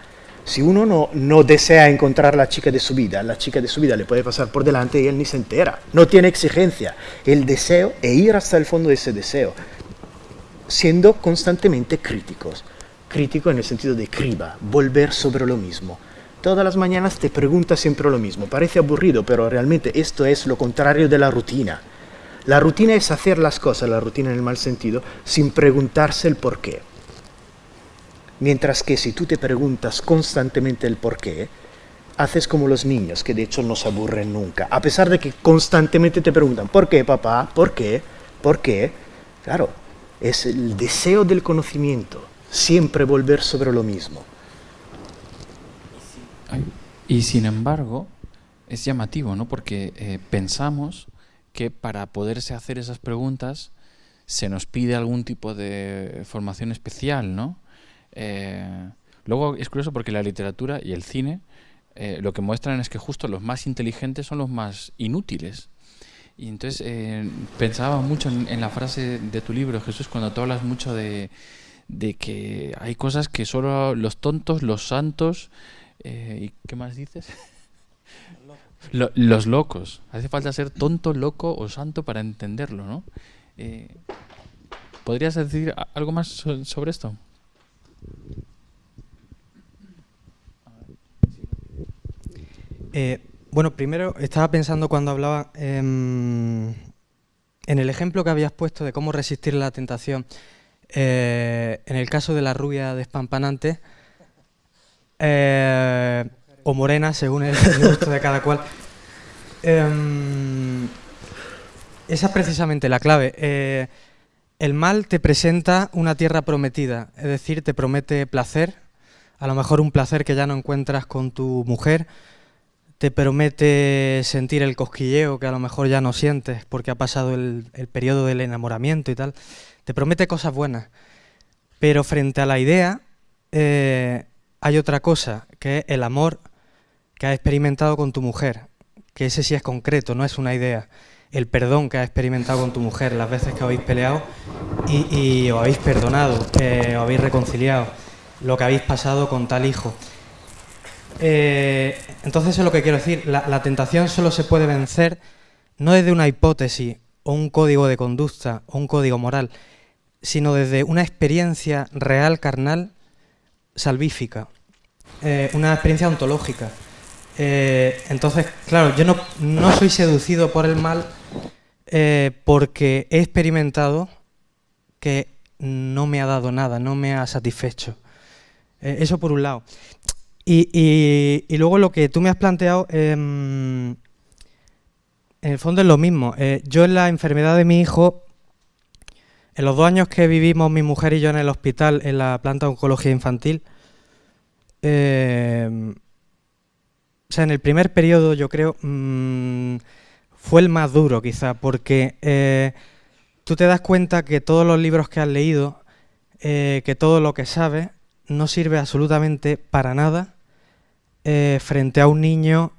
Si uno no, no desea encontrar la chica de su vida, la chica de su vida le puede pasar por delante y él ni se entera. No tiene exigencia. El deseo e ir hasta el fondo de ese deseo, siendo constantemente críticos. Crítico en el sentido de criba, volver sobre lo mismo. Todas las mañanas te preguntas siempre lo mismo. Parece aburrido, pero realmente esto es lo contrario de la rutina. La rutina es hacer las cosas, la rutina en el mal sentido, sin preguntarse el por qué. Mientras que si tú te preguntas constantemente el por qué, haces como los niños, que de hecho no se aburren nunca, a pesar de que constantemente te preguntan, ¿por qué papá? ¿Por qué? ¿Por qué? Claro, es el deseo del conocimiento, siempre volver sobre lo mismo. Y sin embargo, es llamativo, ¿no? Porque eh, pensamos que para poderse hacer esas preguntas se nos pide algún tipo de formación especial, ¿no? Eh, luego es curioso porque la literatura y el cine eh, lo que muestran es que justo los más inteligentes son los más inútiles. Y entonces eh, pensaba mucho en, la frase de tu libro, Jesús, cuando tú hablas mucho de, que hay cosas que solo los tontos, los santos, ¿y qué más dices? los locos. Hace falta ser tonto, loco o santo para entenderlo, ¿no? ¿Podrías decir algo más sobre esto? Eh, bueno, primero estaba pensando cuando hablaba em, en el ejemplo que habías puesto de cómo resistir la tentación. Eh, en el caso de la rubia despampanante, eh, o morena, según el, gusto de cada cual. Em, esa es precisamente la clave. El mal te presenta una tierra prometida, es decir, te promete placer, a lo mejor un placer que ya no encuentras con tu mujer, te promete sentir el cosquilleo que a lo mejor ya no sientes porque ha pasado el, periodo del enamoramiento y tal, te promete cosas buenas, pero frente a la idea eh, hay otra cosa, que es el amor que has experimentado con tu mujer, que ese sí es concreto, no es una idea el perdón que has experimentado con tu mujer, las veces que habéis peleado y, os habéis perdonado, os habéis reconciliado, lo que habéis pasado con tal hijo. Eh, entonces eso es lo que quiero decir, la, tentación solo se puede vencer no desde una hipótesis o un código de conducta o un código moral, sino desde una experiencia real, carnal, salvífica, eh, una experiencia ontológica. Eh, entonces, claro, yo no, no, soy seducido por el mal eh, porque he experimentado que no me ha dado nada, no me ha satisfecho. Eh, eso por un lado. Y, y, luego lo que tú me has planteado, em, en el fondo es lo mismo. yo en la enfermedad de mi hijo, en los dos años que vivimos mi mujer y yo en el hospital, en la planta de oncología infantil, eh, o sea, en el primer periodo yo creo mm, fue el más duro quizá, porque eh, tú te das cuenta que todos los libros que has leído, eh, que todo lo que sabes, no sirve absolutamente para nada eh, frente a un niño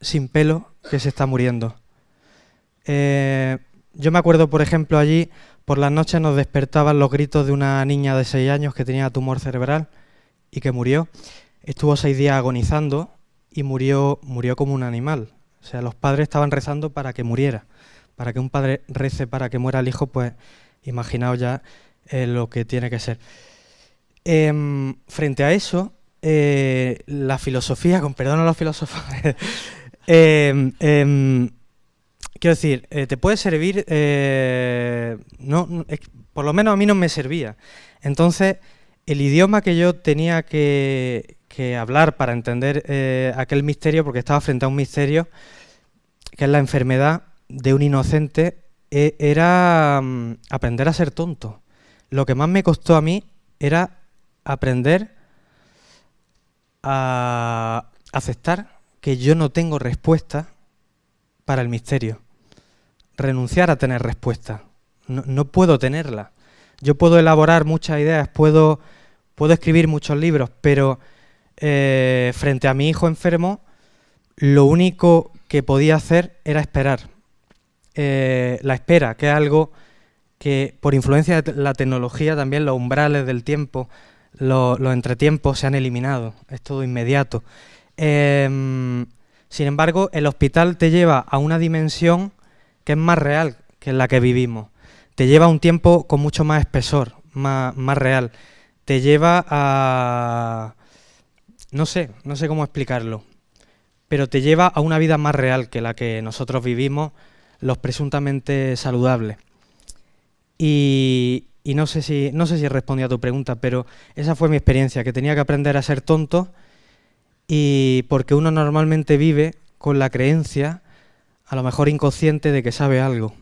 sin pelo que se está muriendo. yo me acuerdo, por ejemplo, allí por las noches nos despertaban los gritos de una niña de 6 años que tenía tumor cerebral y que murió. Estuvo seis días agonizando y murió, murió como un animal. O sea, los padres estaban rezando para que muriera. Para que un padre rece para que muera el hijo, pues imaginaos ya eh, lo que tiene que ser. Em, frente a eso, eh, la filosofía, con perdón a los filósofos, em, em, quiero decir, eh, te puede servir, no, por lo menos a mí no me servía. Entonces, el idioma que yo tenía que, que hablar para entender eh, aquel misterio, porque estaba frente a un misterio, que es la enfermedad de un inocente, e, era mm, aprender a ser tonto. Lo que más me costó a mí era aprender a aceptar que yo no tengo respuesta para el misterio. Renunciar a tener respuesta. no, puedo tenerla. Yo puedo elaborar muchas ideas, puedo, puedo escribir muchos libros, pero eh, frente a mi hijo enfermo, lo único que podía hacer era esperar. Eh, la espera, que es algo que por influencia de la tecnología también los umbrales del tiempo, los, entretiempos se han eliminado, es todo inmediato. Em, sin embargo, el hospital te lleva a una dimensión que es más real que la que vivimos. Te lleva a un tiempo con mucho más espesor, más real. Te lleva a... no sé, no sé cómo explicarlo, pero te lleva a una vida más real que la que nosotros vivimos, los presuntamente saludables. Y, y no sé si no sé si respondí a tu pregunta, pero esa fue mi experiencia, que tenía que aprender a ser tonto y porque uno normalmente vive con la creencia, a lo mejor inconsciente, de que sabe algo.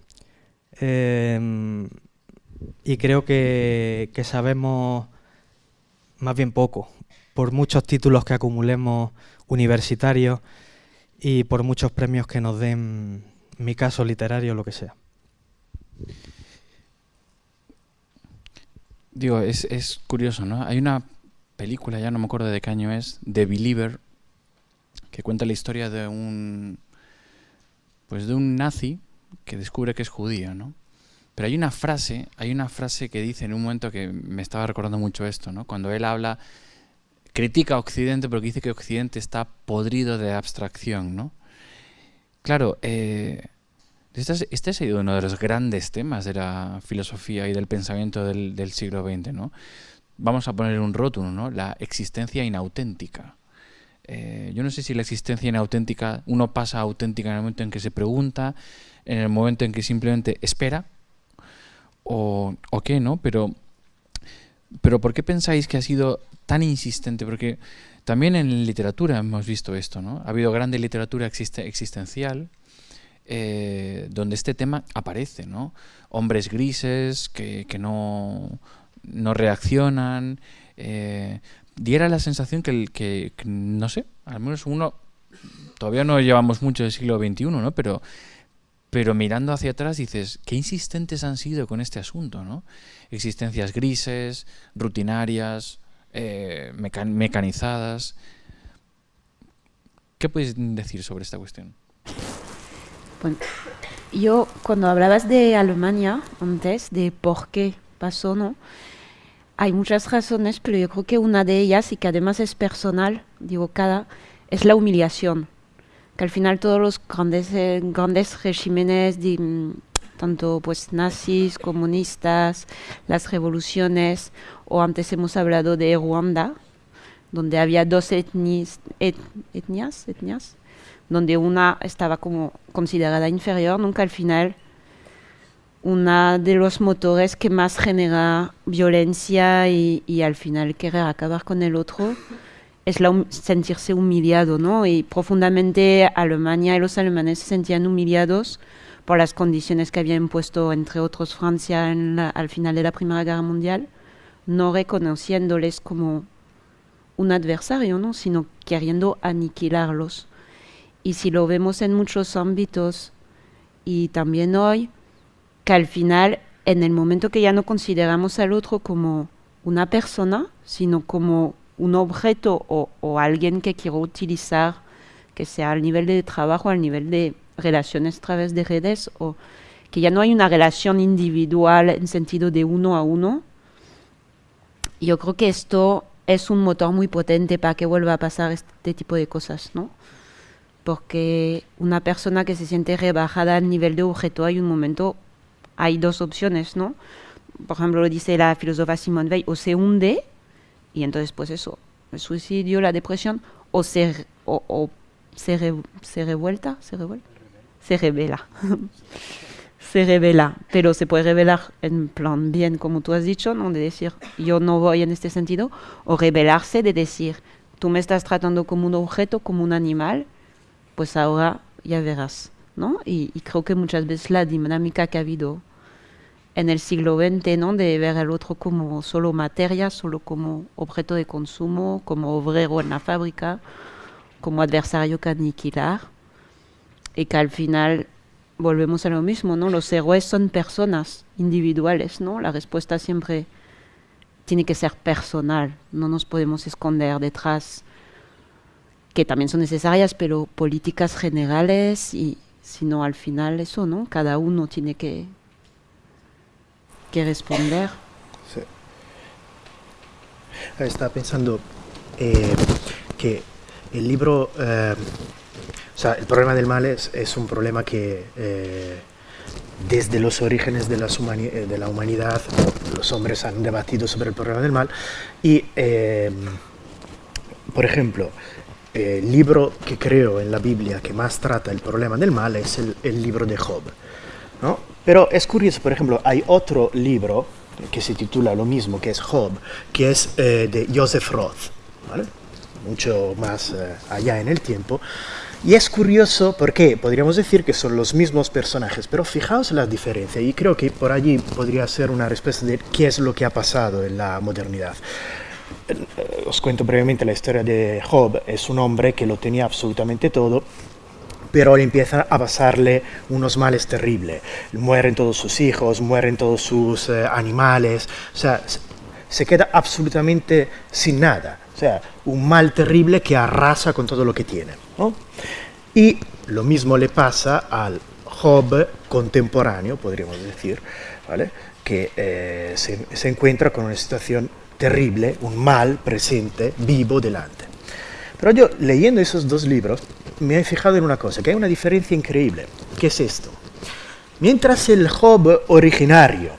Em, y creo que, que sabemos más bien poco, por muchos títulos que acumulemos universitarios y por muchos premios que nos den, mi caso literario, lo que sea. Digo, es, es curioso, ¿no? Hay una película, ya no me acuerdo de qué año es, The Believer, que cuenta la historia de un pues de un nazi que descubre que es judío, ¿no? Pero hay una frase, hay una frase que dice en un momento que me estaba recordando mucho esto, ¿no? Cuando él habla, critica a Occidente, porque dice que Occidente está podrido de abstracción, ¿no? Claro, eh, este, este, ha sido uno de los grandes temas de la filosofía y del pensamiento del, siglo XX, ¿no? Vamos a poner un rótulo, ¿no? La existencia inauténtica. Eh, yo no sé si la existencia inauténtica, uno pasa auténtica en el momento en que se pregunta, en el momento en que simplemente espera, o, o qué, ¿no? Pero, pero ¿por qué pensáis que ha sido tan insistente? Porque también en literatura hemos visto esto, ¿no? Ha habido grande literatura existencial, eh, donde este tema aparece, ¿no? Hombres grises que, no, reaccionan. Eh, diera la sensación que, que, no sé, al menos uno, todavía no llevamos mucho del siglo XXI, ¿no? Pero mirando hacia atrás dices, qué insistentes han sido con este asunto, ¿no? Existencias grises, rutinarias, eh, mecanizadas. ¿Qué puedes decir sobre esta cuestión? yo cuando hablabas de Alemania antes, de por qué pasó, ¿no? Hay muchas razones, pero yo creo que una de ellas, y que además es personal, digo cada, es la humillación. Que al final todos los grandes, eh, grandes regímenes, mm, tanto pues nazis, comunistas, las revoluciones, o antes hemos hablado de Ruanda, donde había dos etnias, etnias, etnias donde una estaba como considerada inferior, nunca al final una de los motores que más genera violencia y, al final querer acabar con el otro es la, sentirse humillado, ¿no? Y profundamente Alemania y los alemanes se sentían humillados por las condiciones que había impuesto, entre otros, Francia al final de la Primera Guerra Mundial, no reconociéndoles como un adversario, ¿no? Sino queriendo aniquilarlos. Y si lo vemos en muchos ámbitos y también hoy, que al final, en el momento que ya no consideramos al otro como una persona, sino como un objeto o, alguien que quiero utilizar, que sea al nivel de trabajo, al nivel de relaciones a través de redes, o que ya no hay una relación individual en sentido de uno a uno, yo creo que esto es un motor muy potente para que vuelva a pasar este tipo de cosas, ¿no? porque una persona que se siente rebajada al nivel de objeto, hay un momento, hay dos opciones, ¿no? Por ejemplo, lo dice la filósofa Simone Weil, o se hunde, y entonces pues eso, el suicidio, la depresión, o se, o, se, se revuelta, se revuelta, se revela. se revela, pero se puede revelar en plan bien, como tú has dicho, ¿no? de decir, yo no voy en este sentido, o revelarse de decir, tú me estás tratando como un objeto, como un animal, pues ahora ya verás, ¿no? Y, creo que muchas veces la dinámica que ha habido en el siglo XX, ¿no? De ver al otro como solo materia, solo como objeto de consumo, como obrero en la fábrica, como adversario que aniquilar, y que al final volvemos a lo mismo, ¿no? Los héroes son personas individuales, ¿no? La respuesta siempre tiene que ser personal, no nos podemos esconder detrás, que también son necesarias, pero políticas generales y sino al final eso, ¿no? Cada uno tiene que, que responder. Sí. Estaba pensando eh, que el libro, eh, o sea, el problema del mal es, es un problema que eh, desde los orígenes de, las de, la humanidad los hombres han debatido sobre el problema del mal y, por ejemplo, el libro que creo en la Biblia que más trata el problema del mal es el, el libro de Job. ¿no? Pero es curioso, por ejemplo, hay otro libro que se titula lo mismo, que es Job, que es eh, de Joseph Roth, ¿vale? mucho más eh, allá en el tiempo. Y es curioso porque podríamos decir que son los mismos personajes, pero fijaos la diferencia y creo que por allí podría ser una respuesta de qué es lo que ha pasado en la modernidad. Eh, os cuento brevemente la historia de Job. Es un hombre que lo tenía absolutamente todo, pero le empieza a pasarle unos males terribles. Mueren todos sus hijos, mueren todos sus eh, animales, o sea, se queda absolutamente sin nada. O sea, un mal terrible que arrasa con todo lo que tiene. Y lo mismo le pasa al Job contemporáneo, podríamos decir, ¿vale? que eh, se, encuentra con una situación terrible, un mal presente, vivo delante. Pero yo leyendo esos dos libros me he fijado en una cosa, que hay una diferencia increíble. ¿Qué es esto? Mientras el Job originario,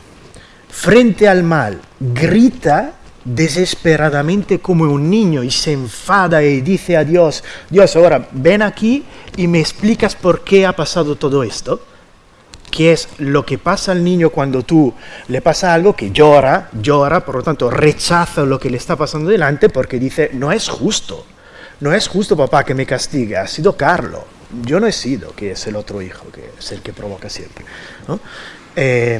frente al mal, grita desesperadamente como un niño y se enfada y dice a Dios, Dios, ahora ven aquí y me explicas por qué ha pasado todo esto, que es lo que pasa al niño cuando tú le pasa algo que llora, llora, por lo tanto rechaza lo que le está pasando delante porque dice, no es justo, no es justo papá que me castigue, ha sido Carlo, yo no he sido, que es el otro hijo, que es el que provoca siempre. Eh,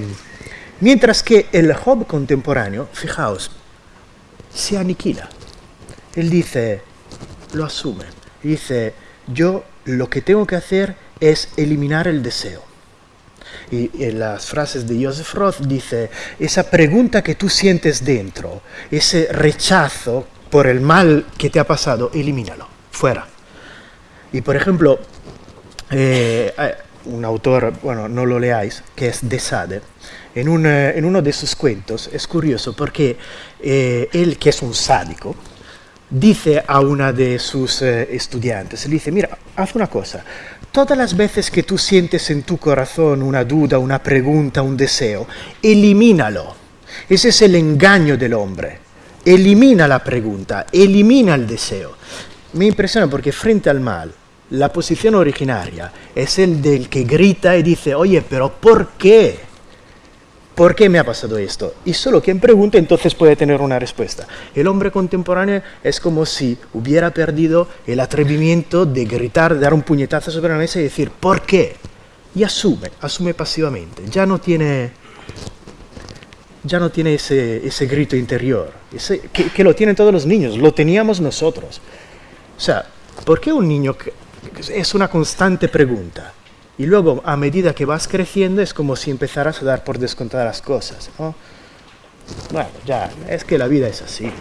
mientras que el Job contemporáneo, fijaos, se aniquila. Él dice, lo asume, dice, yo lo que tengo que hacer es eliminar el deseo. Y en las frases de Joseph Roth dice, esa pregunta que tú sientes dentro, ese rechazo por el mal que te ha pasado, elimínalo, fuera. Y por ejemplo, eh, un autor, bueno, no lo leáis, que es de Sade, en, eh, en uno de sus cuentos, es curioso porque eh, él, que es un sádico, dice a una de sus estudiantes, le dice, mira, haz una cosa, todas las veces que tú sientes en tu corazón una duda, una pregunta, un deseo, elimínalo. Ese es el engaño del hombre elimina la pregunta, elimina el deseo. Me impresiona porque frente al mal, la posición originaria es el del que grita y dice, oye, pero ¿por qué? ¿Por qué me ha pasado esto? Y solo quien pregunta entonces puede tener una respuesta. El hombre contemporáneo es como si hubiera perdido el atrevimiento de gritar, de dar un puñetazo sobre la mesa y decir, ¿por qué? Y asume, asume pasivamente. Ya no tiene ya no tiene ese, ese grito interior, ese, que, lo tienen todos los niños, lo teníamos nosotros. O sea, ¿por qué un niño es una constante pregunta? Y luego, a medida que vas creciendo, es como si empezaras a dar por descontadas las cosas. Bueno, ya, es que la vida es así.